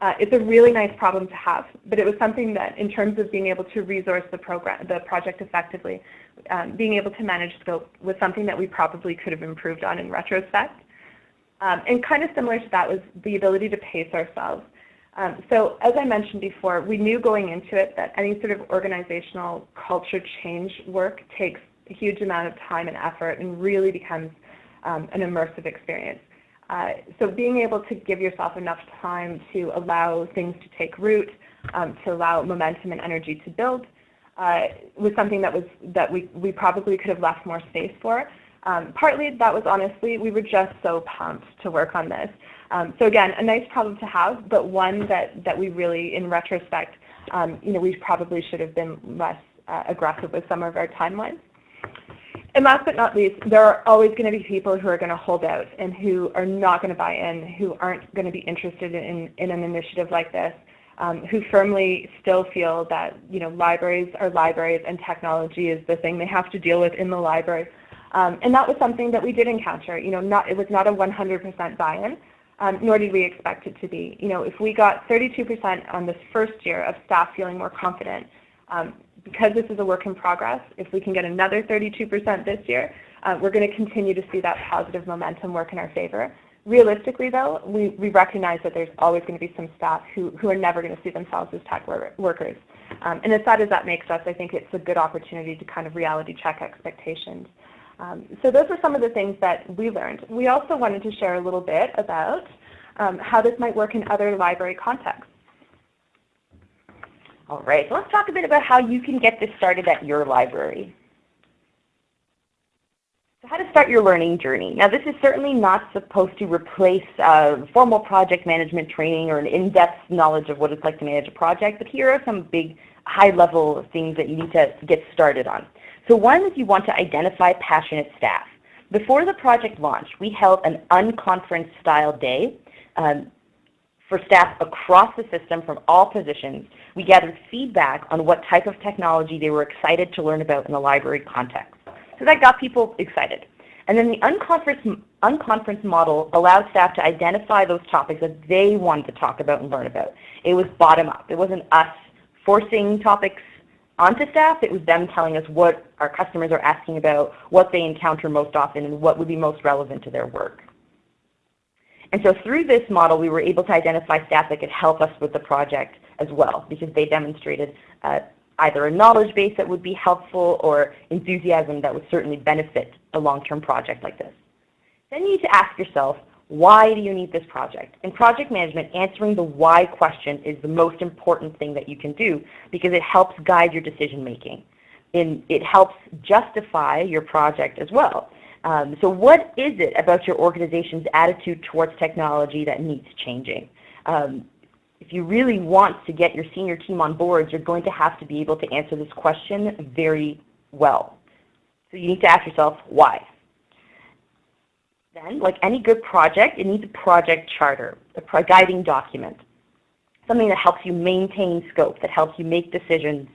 Uh, it's a really nice problem to have, but it was something that in terms of being able to resource the, program, the project effectively, um, being able to manage scope was something that we probably could have improved on in retrospect. Um, and kind of similar to that was the ability to pace ourselves. Um, so as I mentioned before, we knew going into it that any sort of organizational culture change work takes a huge amount of time and effort and really becomes um, an immersive experience. Uh, so being able to give yourself enough time to allow things to take root, um, to allow momentum and energy to build, uh, was something that was that we, we probably could have left more space for. Um, partly that was honestly, we were just so pumped to work on this. Um, so again, a nice problem to have, but one that, that we really, in retrospect, um, you know, we probably should have been less uh, aggressive with some of our timelines. And last but not least, there are always going to be people who are going to hold out and who are not going to buy in, who aren't going to be interested in, in an initiative like this, um, who firmly still feel that you know libraries are libraries and technology is the thing they have to deal with in the library. Um, and that was something that we did encounter. You know, not, it was not a 100% buy-in, um, nor did we expect it to be. You know, if we got 32% on this first year of staff feeling more confident, um, because this is a work in progress, if we can get another 32% this year, uh, we're going to continue to see that positive momentum work in our favor. Realistically, though, we, we recognize that there's always going to be some staff who, who are never going to see themselves as tech workers. Um, and as sad as that makes us, I think it's a good opportunity to kind of reality check expectations. Um, so those are some of the things that we learned. We also wanted to share a little bit about um, how this might work in other library contexts. All right, so let's talk a bit about how you can get this started at your library. So how to start your learning journey. Now this is certainly not supposed to replace uh, formal project management training or an in-depth knowledge of what it's like to manage a project, but here are some big high-level things that you need to get started on. So one is you want to identify passionate staff. Before the project launch, we held an unconference style day um, for staff across the system from all positions. We gathered feedback on what type of technology they were excited to learn about in the library context. So that got people excited. And then the unconference, unconference model allowed staff to identify those topics that they wanted to talk about and learn about. It was bottom up. It wasn't us forcing topics onto staff. It was them telling us what our customers are asking about, what they encounter most often, and what would be most relevant to their work. And so through this model, we were able to identify staff that could help us with the project as well, because they demonstrated uh, either a knowledge base that would be helpful or enthusiasm that would certainly benefit a long-term project like this. Then you need to ask yourself, why do you need this project? In project management, answering the why question is the most important thing that you can do because it helps guide your decision making. And it helps justify your project as well. Um, so what is it about your organization's attitude towards technology that needs changing? Um, if you really want to get your senior team on board, you're going to have to be able to answer this question very well. So you need to ask yourself, why? Then, like any good project, it needs a project charter, a guiding document, something that helps you maintain scope, that helps you make decisions,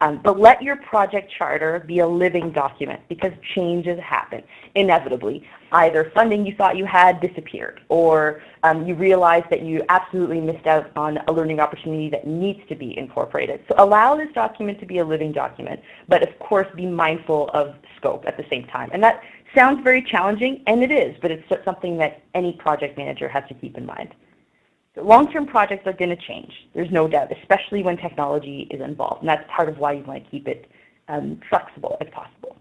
Um, but let your project charter be a living document because changes happen inevitably. Either funding you thought you had disappeared or um, you realized that you absolutely missed out on a learning opportunity that needs to be incorporated. So allow this document to be a living document, but of course be mindful of scope at the same time. And that sounds very challenging, and it is, but it's something that any project manager has to keep in mind. Long-term projects are going to change, there's no doubt, especially when technology is involved. And that's part of why you want to keep it um, flexible as possible.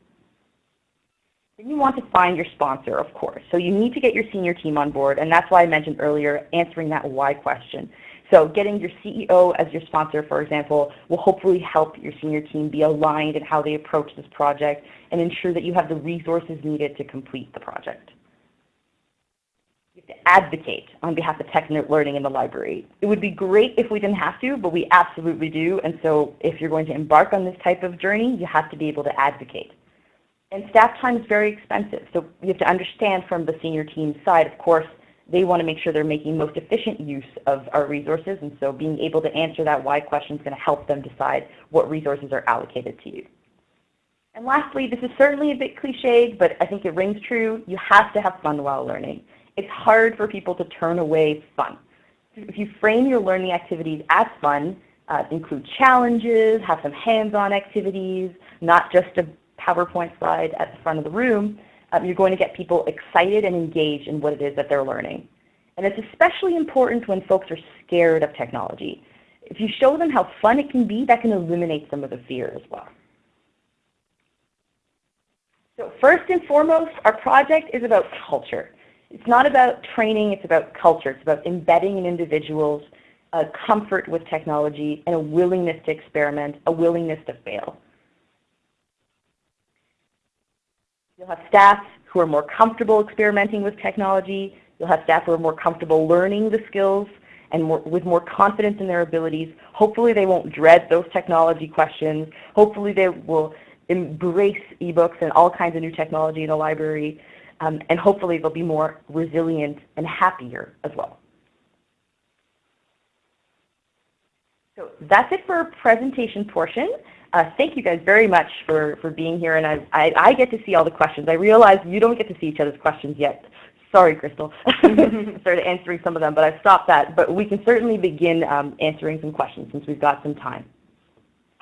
Then you want to find your sponsor, of course. So you need to get your senior team on board, and that's why I mentioned earlier answering that why question. So getting your CEO as your sponsor, for example, will hopefully help your senior team be aligned in how they approach this project and ensure that you have the resources needed to complete the project advocate on behalf of tech learning in the library. It would be great if we didn't have to, but we absolutely do. And so if you're going to embark on this type of journey, you have to be able to advocate. And staff time is very expensive. So you have to understand from the senior team side, of course, they want to make sure they're making most efficient use of our resources. And so being able to answer that why question is going to help them decide what resources are allocated to you. And lastly, this is certainly a bit cliched, but I think it rings true. You have to have fun while learning it's hard for people to turn away fun. If you frame your learning activities as fun, uh, include challenges, have some hands-on activities, not just a PowerPoint slide at the front of the room, um, you're going to get people excited and engaged in what it is that they're learning. And it's especially important when folks are scared of technology. If you show them how fun it can be, that can eliminate some of the fear as well. So first and foremost, our project is about culture. It's not about training, it's about culture. It's about embedding in individuals a comfort with technology and a willingness to experiment, a willingness to fail. You'll have staff who are more comfortable experimenting with technology. You'll have staff who are more comfortable learning the skills and more, with more confidence in their abilities. Hopefully they won't dread those technology questions. Hopefully they will embrace ebooks and all kinds of new technology in the library. Um, and hopefully they'll be more resilient and happier as well. So that's it for our presentation portion. Uh, thank you guys very much for, for being here, and I, I, I, get to see all the questions. I realize you don't get to see each other's questions yet. Sorry, Crystal. started answering some of them, but I stopped that. But we can certainly begin um, answering some questions since we've got some time.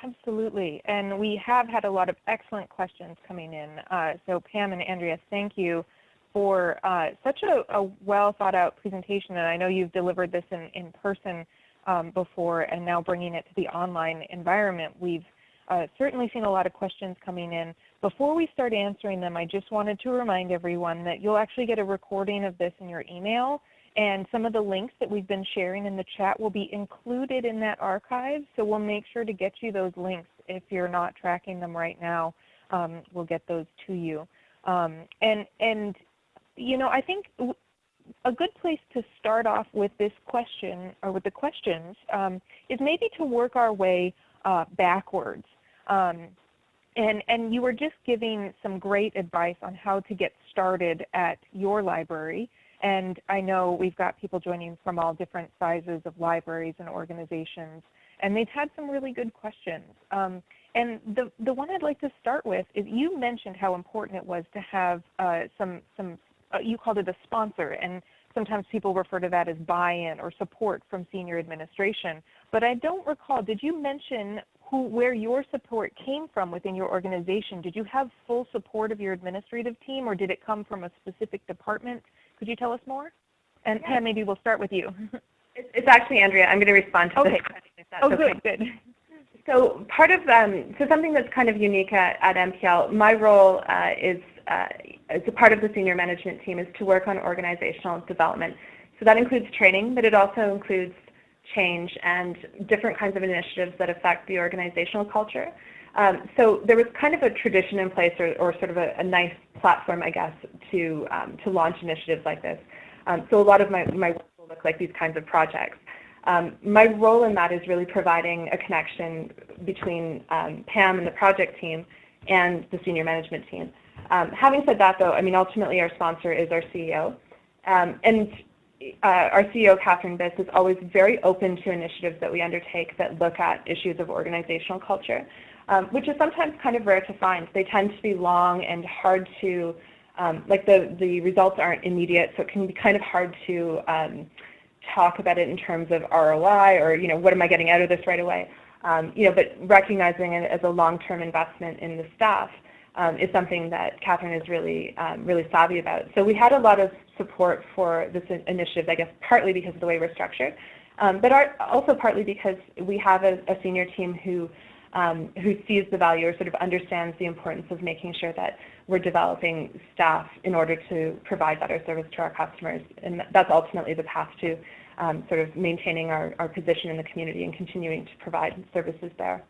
Absolutely. And we have had a lot of excellent questions coming in. Uh, so Pam and Andrea, thank you for uh, such a, a, well thought out presentation. And I know you've delivered this in, in person um, before and now bringing it to the online environment. We've uh, certainly seen a lot of questions coming in. Before we start answering them, I just wanted to remind everyone that you'll actually get a recording of this in your email. And some of the links that we've been sharing in the chat will be included in that archive. So we'll make sure to get you those links if you're not tracking them right now. Um, we'll get those to you. Um, and, and, you know, I think a good place to start off with this question, or with the questions, um, is maybe to work our way uh, backwards. Um, and, and you were just giving some great advice on how to get started at your library. And I know we've got people joining from all different sizes of libraries and organizations, and they've had some really good questions. Um, and the, the one I'd like to start with is you mentioned how important it was to have uh, some, some uh, you called it a sponsor, and sometimes people refer to that as buy-in or support from senior administration. But I don't recall, did you mention who, where your support came from within your organization? Did you have full support of your administrative team, or did it come from a specific department? Could you tell us more? And yeah. Pam, maybe we'll start with you. it's actually Andrea. I'm going to respond to okay. this Oh, okay. good, good. So part of, um, so something that's kind of unique at, at MPL, my role uh, is, uh, as a part of the senior management team, is to work on organizational development. So that includes training, but it also includes change and different kinds of initiatives that affect the organizational culture. Um, so there was kind of a tradition in place or, or sort of a, a, nice platform, I guess, to, um, to launch initiatives like this. Um, so a lot of my, my work will look like these kinds of projects. Um, my role in that is really providing a connection between um, Pam and the project team and the senior management team. Um, having said that, though, I mean, ultimately our sponsor is our CEO. and uh, our CEO, Catherine Biss, is always very open to initiatives that we undertake that look at issues of organizational culture. Um, which is sometimes kind of rare to find. They tend to be long and hard to, um, like the, the results aren't immediate, so it can be kind of hard to um, talk about it in terms of ROI or, you know, what am I getting out of this right away? Um, you know, but recognizing it as a long-term investment in the staff um, is something that Catherine is really, um, really savvy about. So we had a lot of support for this initiative, I guess partly because of the way we're structured, um, but also partly because we have a, a senior team who um, who sees the value or sort of understands the importance of making sure that we're developing staff in order to provide better service to our customers. And that's ultimately the path to um, sort of maintaining our, our position in the community and continuing to provide services there.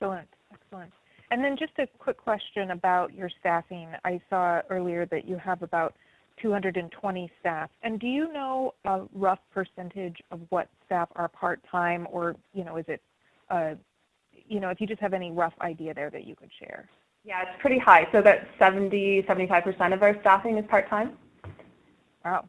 Excellent, excellent. And then just a quick question about your staffing. I saw earlier that you have about 220 staff. And do you know a rough percentage of what staff are part-time or, you know, is it, uh, you know, if you just have any rough idea there that you could share? Yeah, it's pretty high. So about 70, 75% of our staffing is part-time. Wow.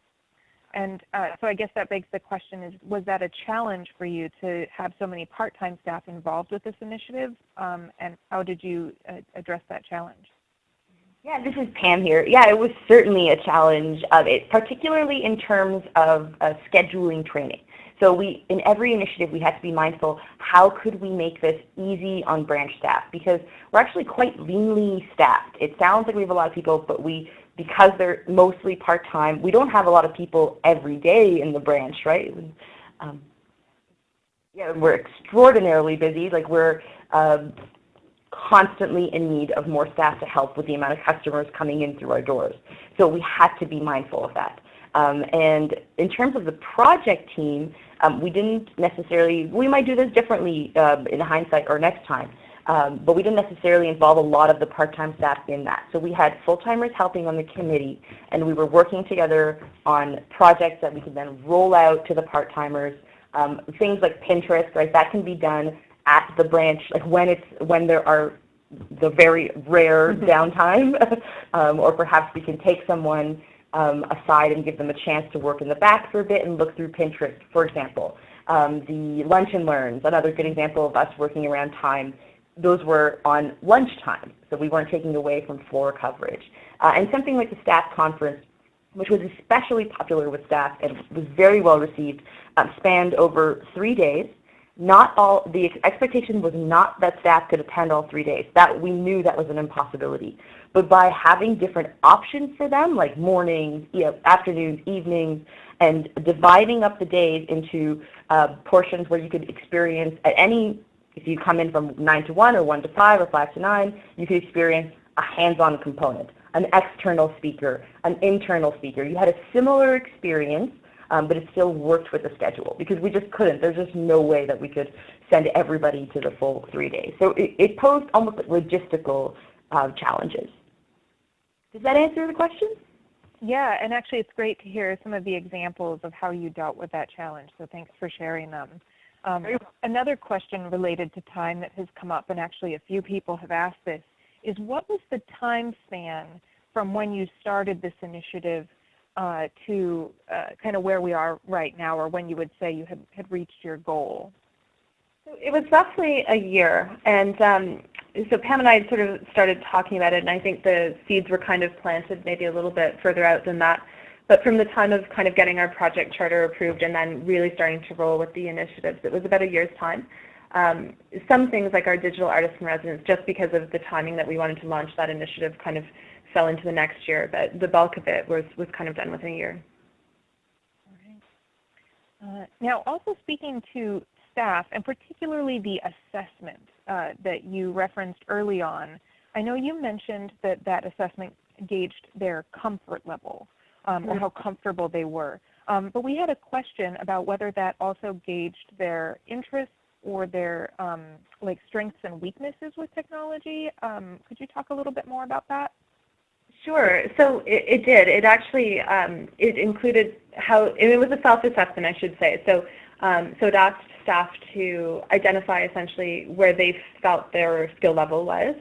And uh, so I guess that begs the question is, was that a challenge for you to have so many part-time staff involved with this initiative? Um, and how did you uh, address that challenge? Yeah, this is Pam here. Yeah, it was certainly a challenge, of it, particularly in terms of uh, scheduling training. So we, in every initiative, we had to be mindful, how could we make this easy on branch staff? Because we're actually quite leanly staffed. It sounds like we have a lot of people, but we, because they're mostly part-time, we don't have a lot of people every day in the branch, right? Um, yeah, we're extraordinarily busy. Like we're um, constantly in need of more staff to help with the amount of customers coming in through our doors. So we had to be mindful of that. Um, and in terms of the project team, um, we didn't necessarily, we might do this differently um, in hindsight or next time, um, but we didn't necessarily involve a lot of the part-time staff in that. So we had full-timers helping on the committee, and we were working together on projects that we could then roll out to the part-timers. Um, things like Pinterest, right, that can be done at the branch, like when it's when there are the very rare mm-hmm. downtime, um, or perhaps we can take someone um, aside and give them a chance to work in the back for a bit and look through Pinterest, for example. Um, the lunch and learns, another good example of us working around time. Those were on lunchtime, so we weren't taking away from floor coverage. Uh, and something like the staff conference, which was especially popular with staff and was very well received, um, spanned over three days not all, the expectation was not that staff could attend all three days. That we knew that was an impossibility. But by having different options for them, like mornings, you know, afternoons, evenings, and dividing up the days into uh, portions where you could experience at any, if you come in from 9 to 1 or 1 to 5 or 5 to 9, you could experience a hands-on component, an external speaker, an internal speaker. You had a similar experience um, but it still worked with the schedule because we just couldn't. There's just no way that we could send everybody to the full three days. So it, it posed almost logistical uh, challenges. Does that answer the question? Yeah, and actually it's great to hear some of the examples of how you dealt with that challenge, so thanks for sharing them. Um, another question related to time that has come up, and actually a few people have asked this, is what was the time span from when you started this initiative uh, to uh, kind of where we are right now or when you would say you had, had reached your goal? It was roughly a year. And um, so Pam and I sort of started talking about it, and I think the seeds were kind of planted maybe a little bit further out than that. But from the time of kind of getting our project charter approved and then really starting to roll with the initiatives, it was about a year's time. Um, some things like our digital artist in residence, just because of the timing that we wanted to launch that initiative, kind of fell into the next year, but the bulk of it was, was kind of done within a year. Uh, now, also speaking to staff, and particularly the assessment uh, that you referenced early on, I know you mentioned that that assessment gauged their comfort level um, or mm-hmm. how comfortable they were. Um, but we had a question about whether that also gauged their interests or their um, like strengths and weaknesses with technology. Could you talk a little bit more about that? Sure. So it, it did. It actually um, it included how it was a self-assessment, I should say. So um, so it asked staff to identify essentially where they felt their skill level was.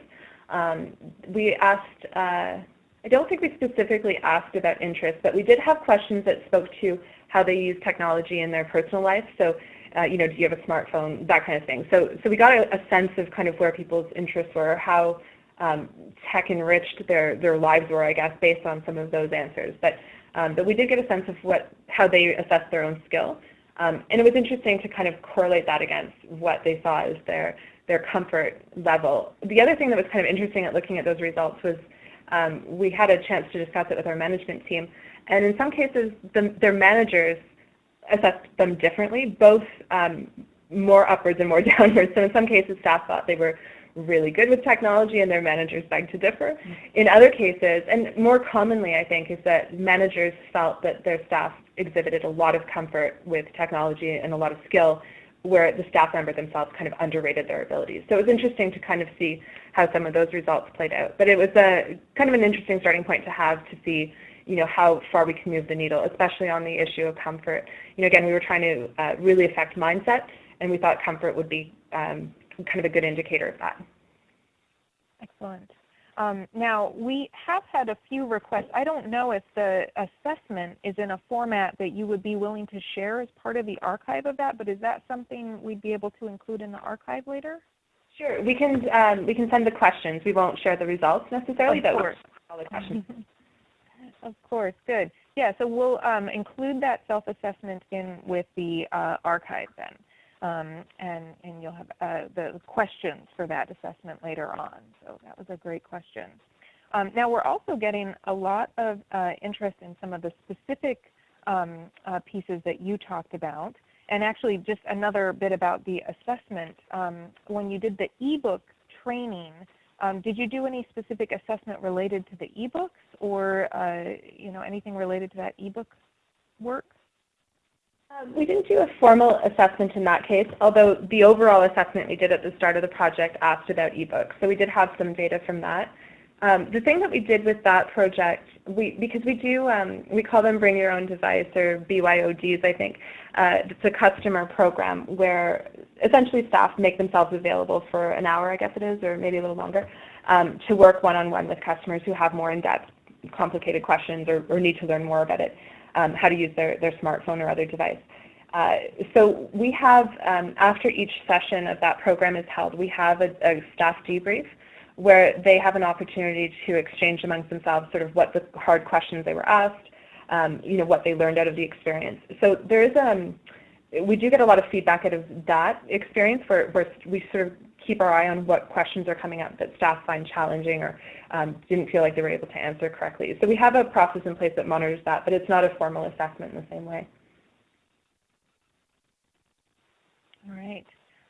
Um, we asked. Uh, I don't think we specifically asked about interest, but we did have questions that spoke to how they use technology in their personal life. So uh, you know, do you have a smartphone, that kind of thing. So, so we got a, a sense of kind of where people's interests were, how um, tech enriched their, their lives were, I guess, based on some of those answers. But, um, but we did get a sense of what, how they assessed their own skill. Um, and it was interesting to kind of correlate that against what they saw as their, their comfort level. The other thing that was kind of interesting at looking at those results was um, we had a chance to discuss it with our management team. And in some cases, the, their managers assessed them differently, both um, more upwards and more downwards. So in some cases, staff thought they were really good with technology and their managers begged to differ. In other cases, and more commonly I think, is that managers felt that their staff exhibited a lot of comfort with technology and a lot of skill where the staff member themselves kind of underrated their abilities. So it was interesting to kind of see how some of those results played out. But it was a kind of an interesting starting point to have to see you know, how far we can move the needle, especially on the issue of comfort. You know, again, we were trying to uh, really affect mindset, and we thought comfort would be um, kind of a good indicator of that. Excellent. Um, now, we have had a few requests. I don't know if the assessment is in a format that you would be willing to share as part of the archive of that, but is that something we'd be able to include in the archive later? Sure. We can, um, we can send the questions. We won't share the results necessarily, of but course. all the questions. of course. Good. Yeah, so we'll um, include that self-assessment in with the uh, archive then. Um, and, and you'll have uh, the questions for that assessment later on. So that was a great question. Um, now we're also getting a lot of uh, interest in some of the specific um, uh, pieces that you talked about. And actually just another bit about the assessment. Um, when you did the ebook training, um, did you do any specific assessment related to the ebooks or uh, you know, anything related to that ebook work? Um, we didn't do a formal assessment in that case, although the overall assessment we did at the start of the project asked about ebooks. So we did have some data from that. Um, the thing that we did with that project, we, because we do, um, we call them Bring Your Own Device or BYODs, I think. Uh, it's a customer program where essentially staff make themselves available for an hour, I guess it is, or maybe a little longer, um, to work one-on-one -on -one with customers who have more in-depth, complicated questions or, or need to learn more about it um, how to use their, their smartphone or other device. Uh, so we have, um, after each session of that program is held, we have a, a, staff debrief where they have an opportunity to exchange amongst themselves sort of what the hard questions they were asked, um, you know, what they learned out of the experience. So there is, um, we do get a lot of feedback out of that experience where, where we sort of keep our eye on what questions are coming up that staff find challenging or um, didn't feel like they were able to answer correctly. So we have a process in place that monitors that, but it's not a formal assessment in the same way. All right.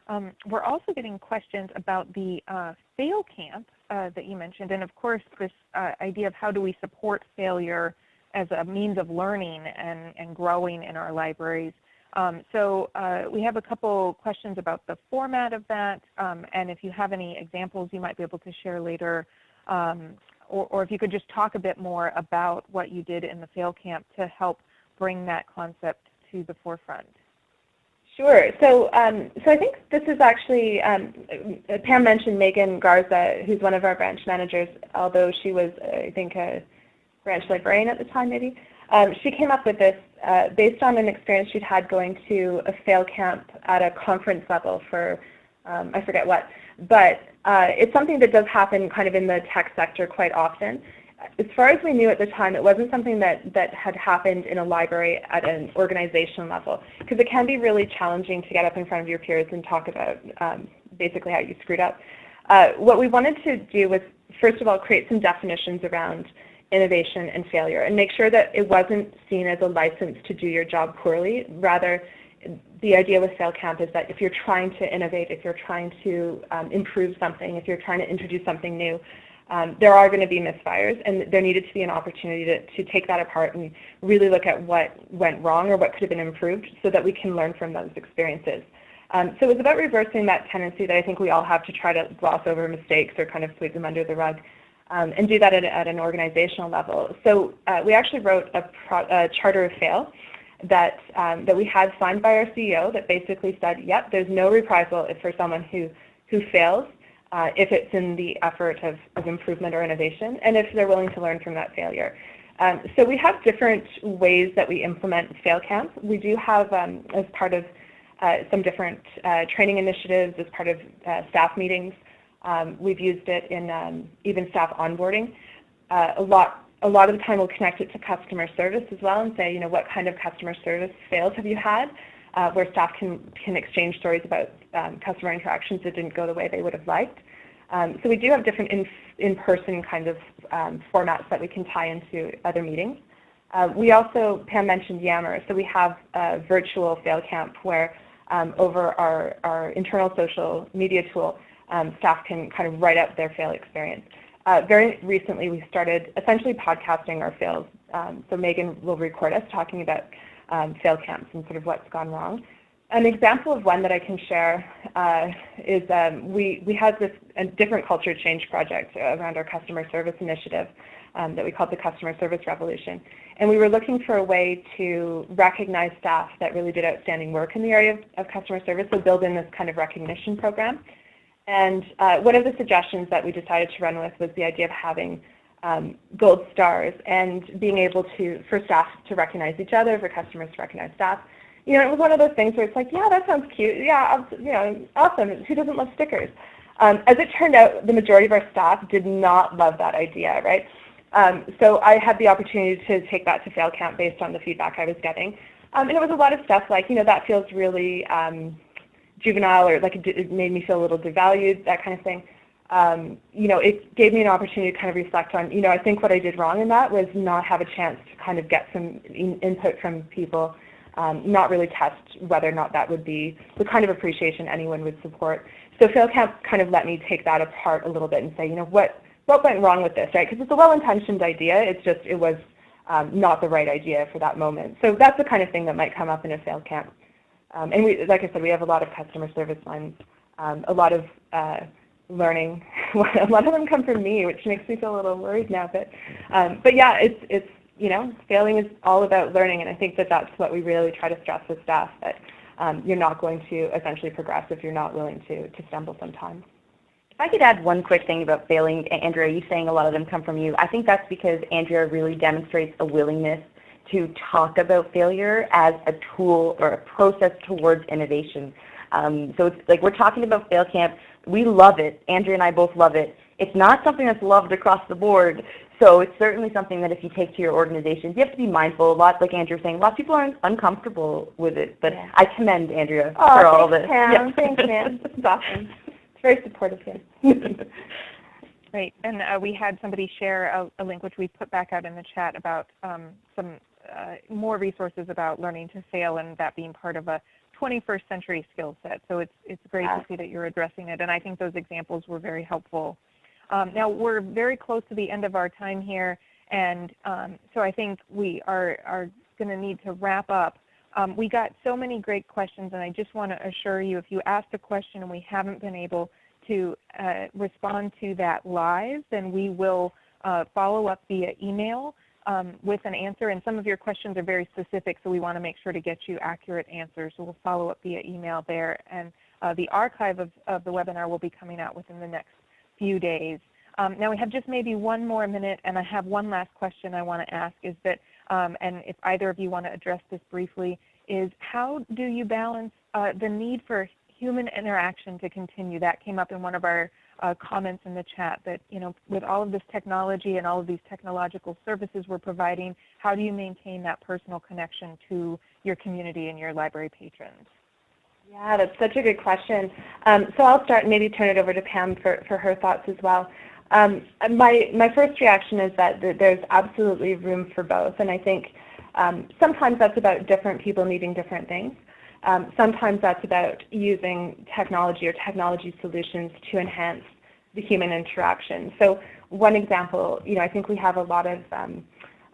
Um, we're also getting questions about the uh, fail camp uh, that you mentioned, and of course this uh, idea of how do we support failure as a means of learning and, and growing in our libraries. Um, so uh, we have a couple questions about the format of that, um, and if you have any examples you might be able to share later, um, or, or, if you could just talk a bit more about what you did in the Fail Camp to help bring that concept to the forefront. Sure. So, um, so I think this is actually, um, Pam mentioned Megan Garza, who's one of our branch managers, although she was, I think, a branch librarian at the time, maybe. Um, she came up with this uh, based on an experience she'd had going to a fail camp at a conference level for, um, I forget what, but uh, it's something that does happen kind of in the tech sector quite often. As far as we knew at the time, it wasn't something that, that had happened in a library at an organization level, because it can be really challenging to get up in front of your peers and talk about um, basically how you screwed up. Uh, what we wanted to do was, first of all, create some definitions around innovation and failure and make sure that it wasn't seen as a license to do your job poorly. Rather, the idea with FailCamp is that if you're trying to innovate, if you're trying to um, improve something, if you're trying to introduce something new, um, there are going to be misfires, and there needed to be an opportunity to, to take that apart and really look at what went wrong or what could have been improved so that we can learn from those experiences. Um, so it was about reversing that tendency that I think we all have to try to gloss over mistakes or kind of sweep them under the rug um, and do that at, at, an organizational level. So uh, we actually wrote a, pro, a, charter of fail that, um, that we had signed by our CEO that basically said, yep, there's no reprisal for someone who, who fails uh, if it's in the effort of, of improvement or innovation and if they're willing to learn from that failure. Um, so we have different ways that we implement FailCamp. We do have, um, as part of uh, some different uh, training initiatives as part of uh, staff meetings. Um, we've used it in um, even staff onboarding. Uh, a lot a lot of the time we'll connect it to customer service as well and say, you know, what kind of customer service fails have you had? Uh, where staff can, can exchange stories about um, customer interactions that didn't go the way they would have liked. So we do have different in-person in kind of formats that we can tie into other meetings. Uh, we also, Pam mentioned Yammer, so we have a virtual fail camp where over our, our internal social media tool, um, staff can kind of write up their fail experience. Uh, very recently, we started essentially podcasting our fails. Um, so Megan will record us talking about um, fail camps and sort of what's gone wrong. An example of one that I can share uh, is um, we, we had this a different culture change project around our customer service initiative um, that we called the Customer Service Revolution. And we were looking for a way to recognize staff that really did outstanding work in the area of, of customer service, so build in this kind of recognition program. And uh, one of the suggestions that we decided to run with was the idea of having um, gold stars and being able to, for staff to recognize each other, for customers to recognize staff. You know, it was one of those things where it's like, yeah, that sounds cute. Yeah, you know, awesome. Who doesn't love stickers? Um, as it turned out, the majority of our staff did not love that idea, right? Um, so I had the opportunity to take that to fail camp based on the feedback I was getting. Um, and it was a lot of stuff like, you know, that feels really um, juvenile or like it, made me feel a little devalued, that kind of thing. Um, you know, it gave me an opportunity to kind of reflect on, you know, I think what I did wrong in that was not have a chance to kind of get some in input from people, um, not really test whether or not that would be the kind of appreciation anyone would support. So Fail Camp kind of let me take that apart a little bit and say, you know, what, what went wrong with this, right? Because it's a well-intentioned idea. It's just it was um, not the right idea for that moment. So that's the kind of thing that might come up in a fail camp. Um, and we, like I said, we have a lot of customer service lines, um, a lot of uh, learning. a lot of them come from me, which makes me feel a little worried now. But, um, but yeah, it's, it's, you know, failing is all about learning, and I think that that's what we really try to stress with staff, that um, you're not going to essentially progress if you're not willing to, to stumble sometimes. If I could add one quick thing about failing, Andrea, you saying a lot of them come from you. I think that's because Andrea really demonstrates a willingness to talk about failure as a tool or a process towards innovation. Um, so it's like we're talking about Fail Camp. We love it. Andrea and I both love it. It's not something that's loved across the board. So it's certainly something that if you take to your organizations, you have to be mindful. A lot, like Andrea was saying, a lot of people are uncomfortable with it. But yeah. I commend Andrea oh, for all this. Pam. Yeah. Thanks, man. This is awesome It's very supportive here. Great. And uh, we had somebody share a, a, link, which we put back out in the chat, about um, some uh, more resources about learning to fail and that being part of a 21st century skill set. So it's, it's great to see that you're addressing it. And I think those examples were very helpful. Um, now, we're very close to the end of our time here. And um, so I think we are, are going to need to wrap up. Um, we got so many great questions, and I just want to assure you, if you asked a question and we haven't been able to uh, respond to that live, then we will uh, follow up via email um, with an answer. And some of your questions are very specific, so we want to make sure to get you accurate answers. So we'll follow up via email there. And uh, the archive of, of, the webinar will be coming out within the next few days. Um, now we have just maybe one more minute, and I have one last question I want to ask, is that um, and if either of you want to address this briefly, is how do you balance uh, the need for human interaction to continue? That came up in one of our uh, comments in the chat that, you know, with all of this technology and all of these technological services we're providing, how do you maintain that personal connection to your community and your library patrons? Yeah, that's such a good question. Um, so I'll start and maybe turn it over to Pam for, for her thoughts as well. Um, my, my first reaction is that there's absolutely room for both, and I think um, sometimes that's about different people needing different things. Um, sometimes that's about using technology or technology solutions to enhance the human interaction. So one example, you know, I think we have a lot of um,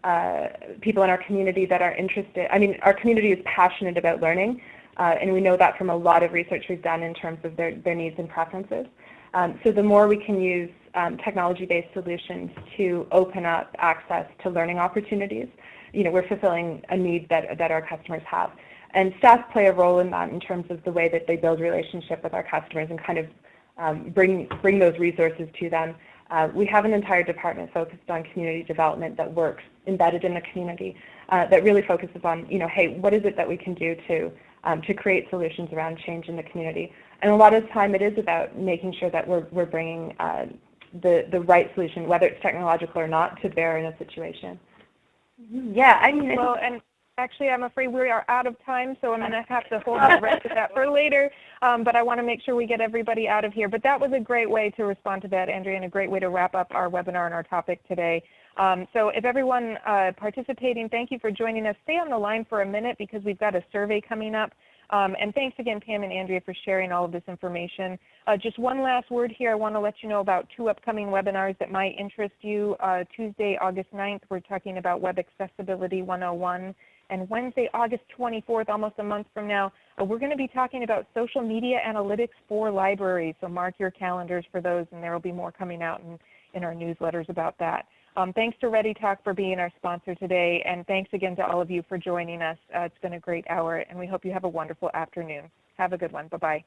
uh, people in our community that are interested, I mean, our community is passionate about learning, uh, and we know that from a lot of research we've done in terms of their, their needs and preferences. Um, so the more we can use um, technology-based solutions to open up access to learning opportunities. You know, we're fulfilling a need that, that our customers have. And staff play a role in that in terms of the way that they build relationship with our customers and kind of um, bring, bring those resources to them. Uh, we have an entire department focused on community development that works embedded in the community uh, that really focuses on, you know, hey, what is it that we can do to um, to create solutions around change in the community. And a lot of the time it is about making sure that we're, we're bringing uh, the, the right solution, whether it's technological or not, to bear in a situation. Yeah, I mean, well, and actually I'm afraid we are out of time, so I'm going to have to hold the rest of that for later. Um, but I want to make sure we get everybody out of here. But that was a great way to respond to that, Andrea, and a great way to wrap up our webinar and our topic today. Um, so if everyone uh, participating, thank you for joining us. Stay on the line for a minute because we've got a survey coming up. Um, and thanks again, Pam and Andrea, for sharing all of this information. Uh, just one last word here. I want to let you know about two upcoming webinars that might interest you. Uh, Tuesday, August 9th, we're talking about Web Accessibility 101. And Wednesday, August 24th, almost a month from now, uh, we're going to be talking about social media analytics for libraries. So mark your calendars for those, and there will be more coming out in, in our newsletters about that. Um, thanks to ReadyTalk for being our sponsor today, and thanks again to all of you for joining us. Uh, it's been a great hour, and we hope you have a wonderful afternoon. Have a good one. Bye-bye.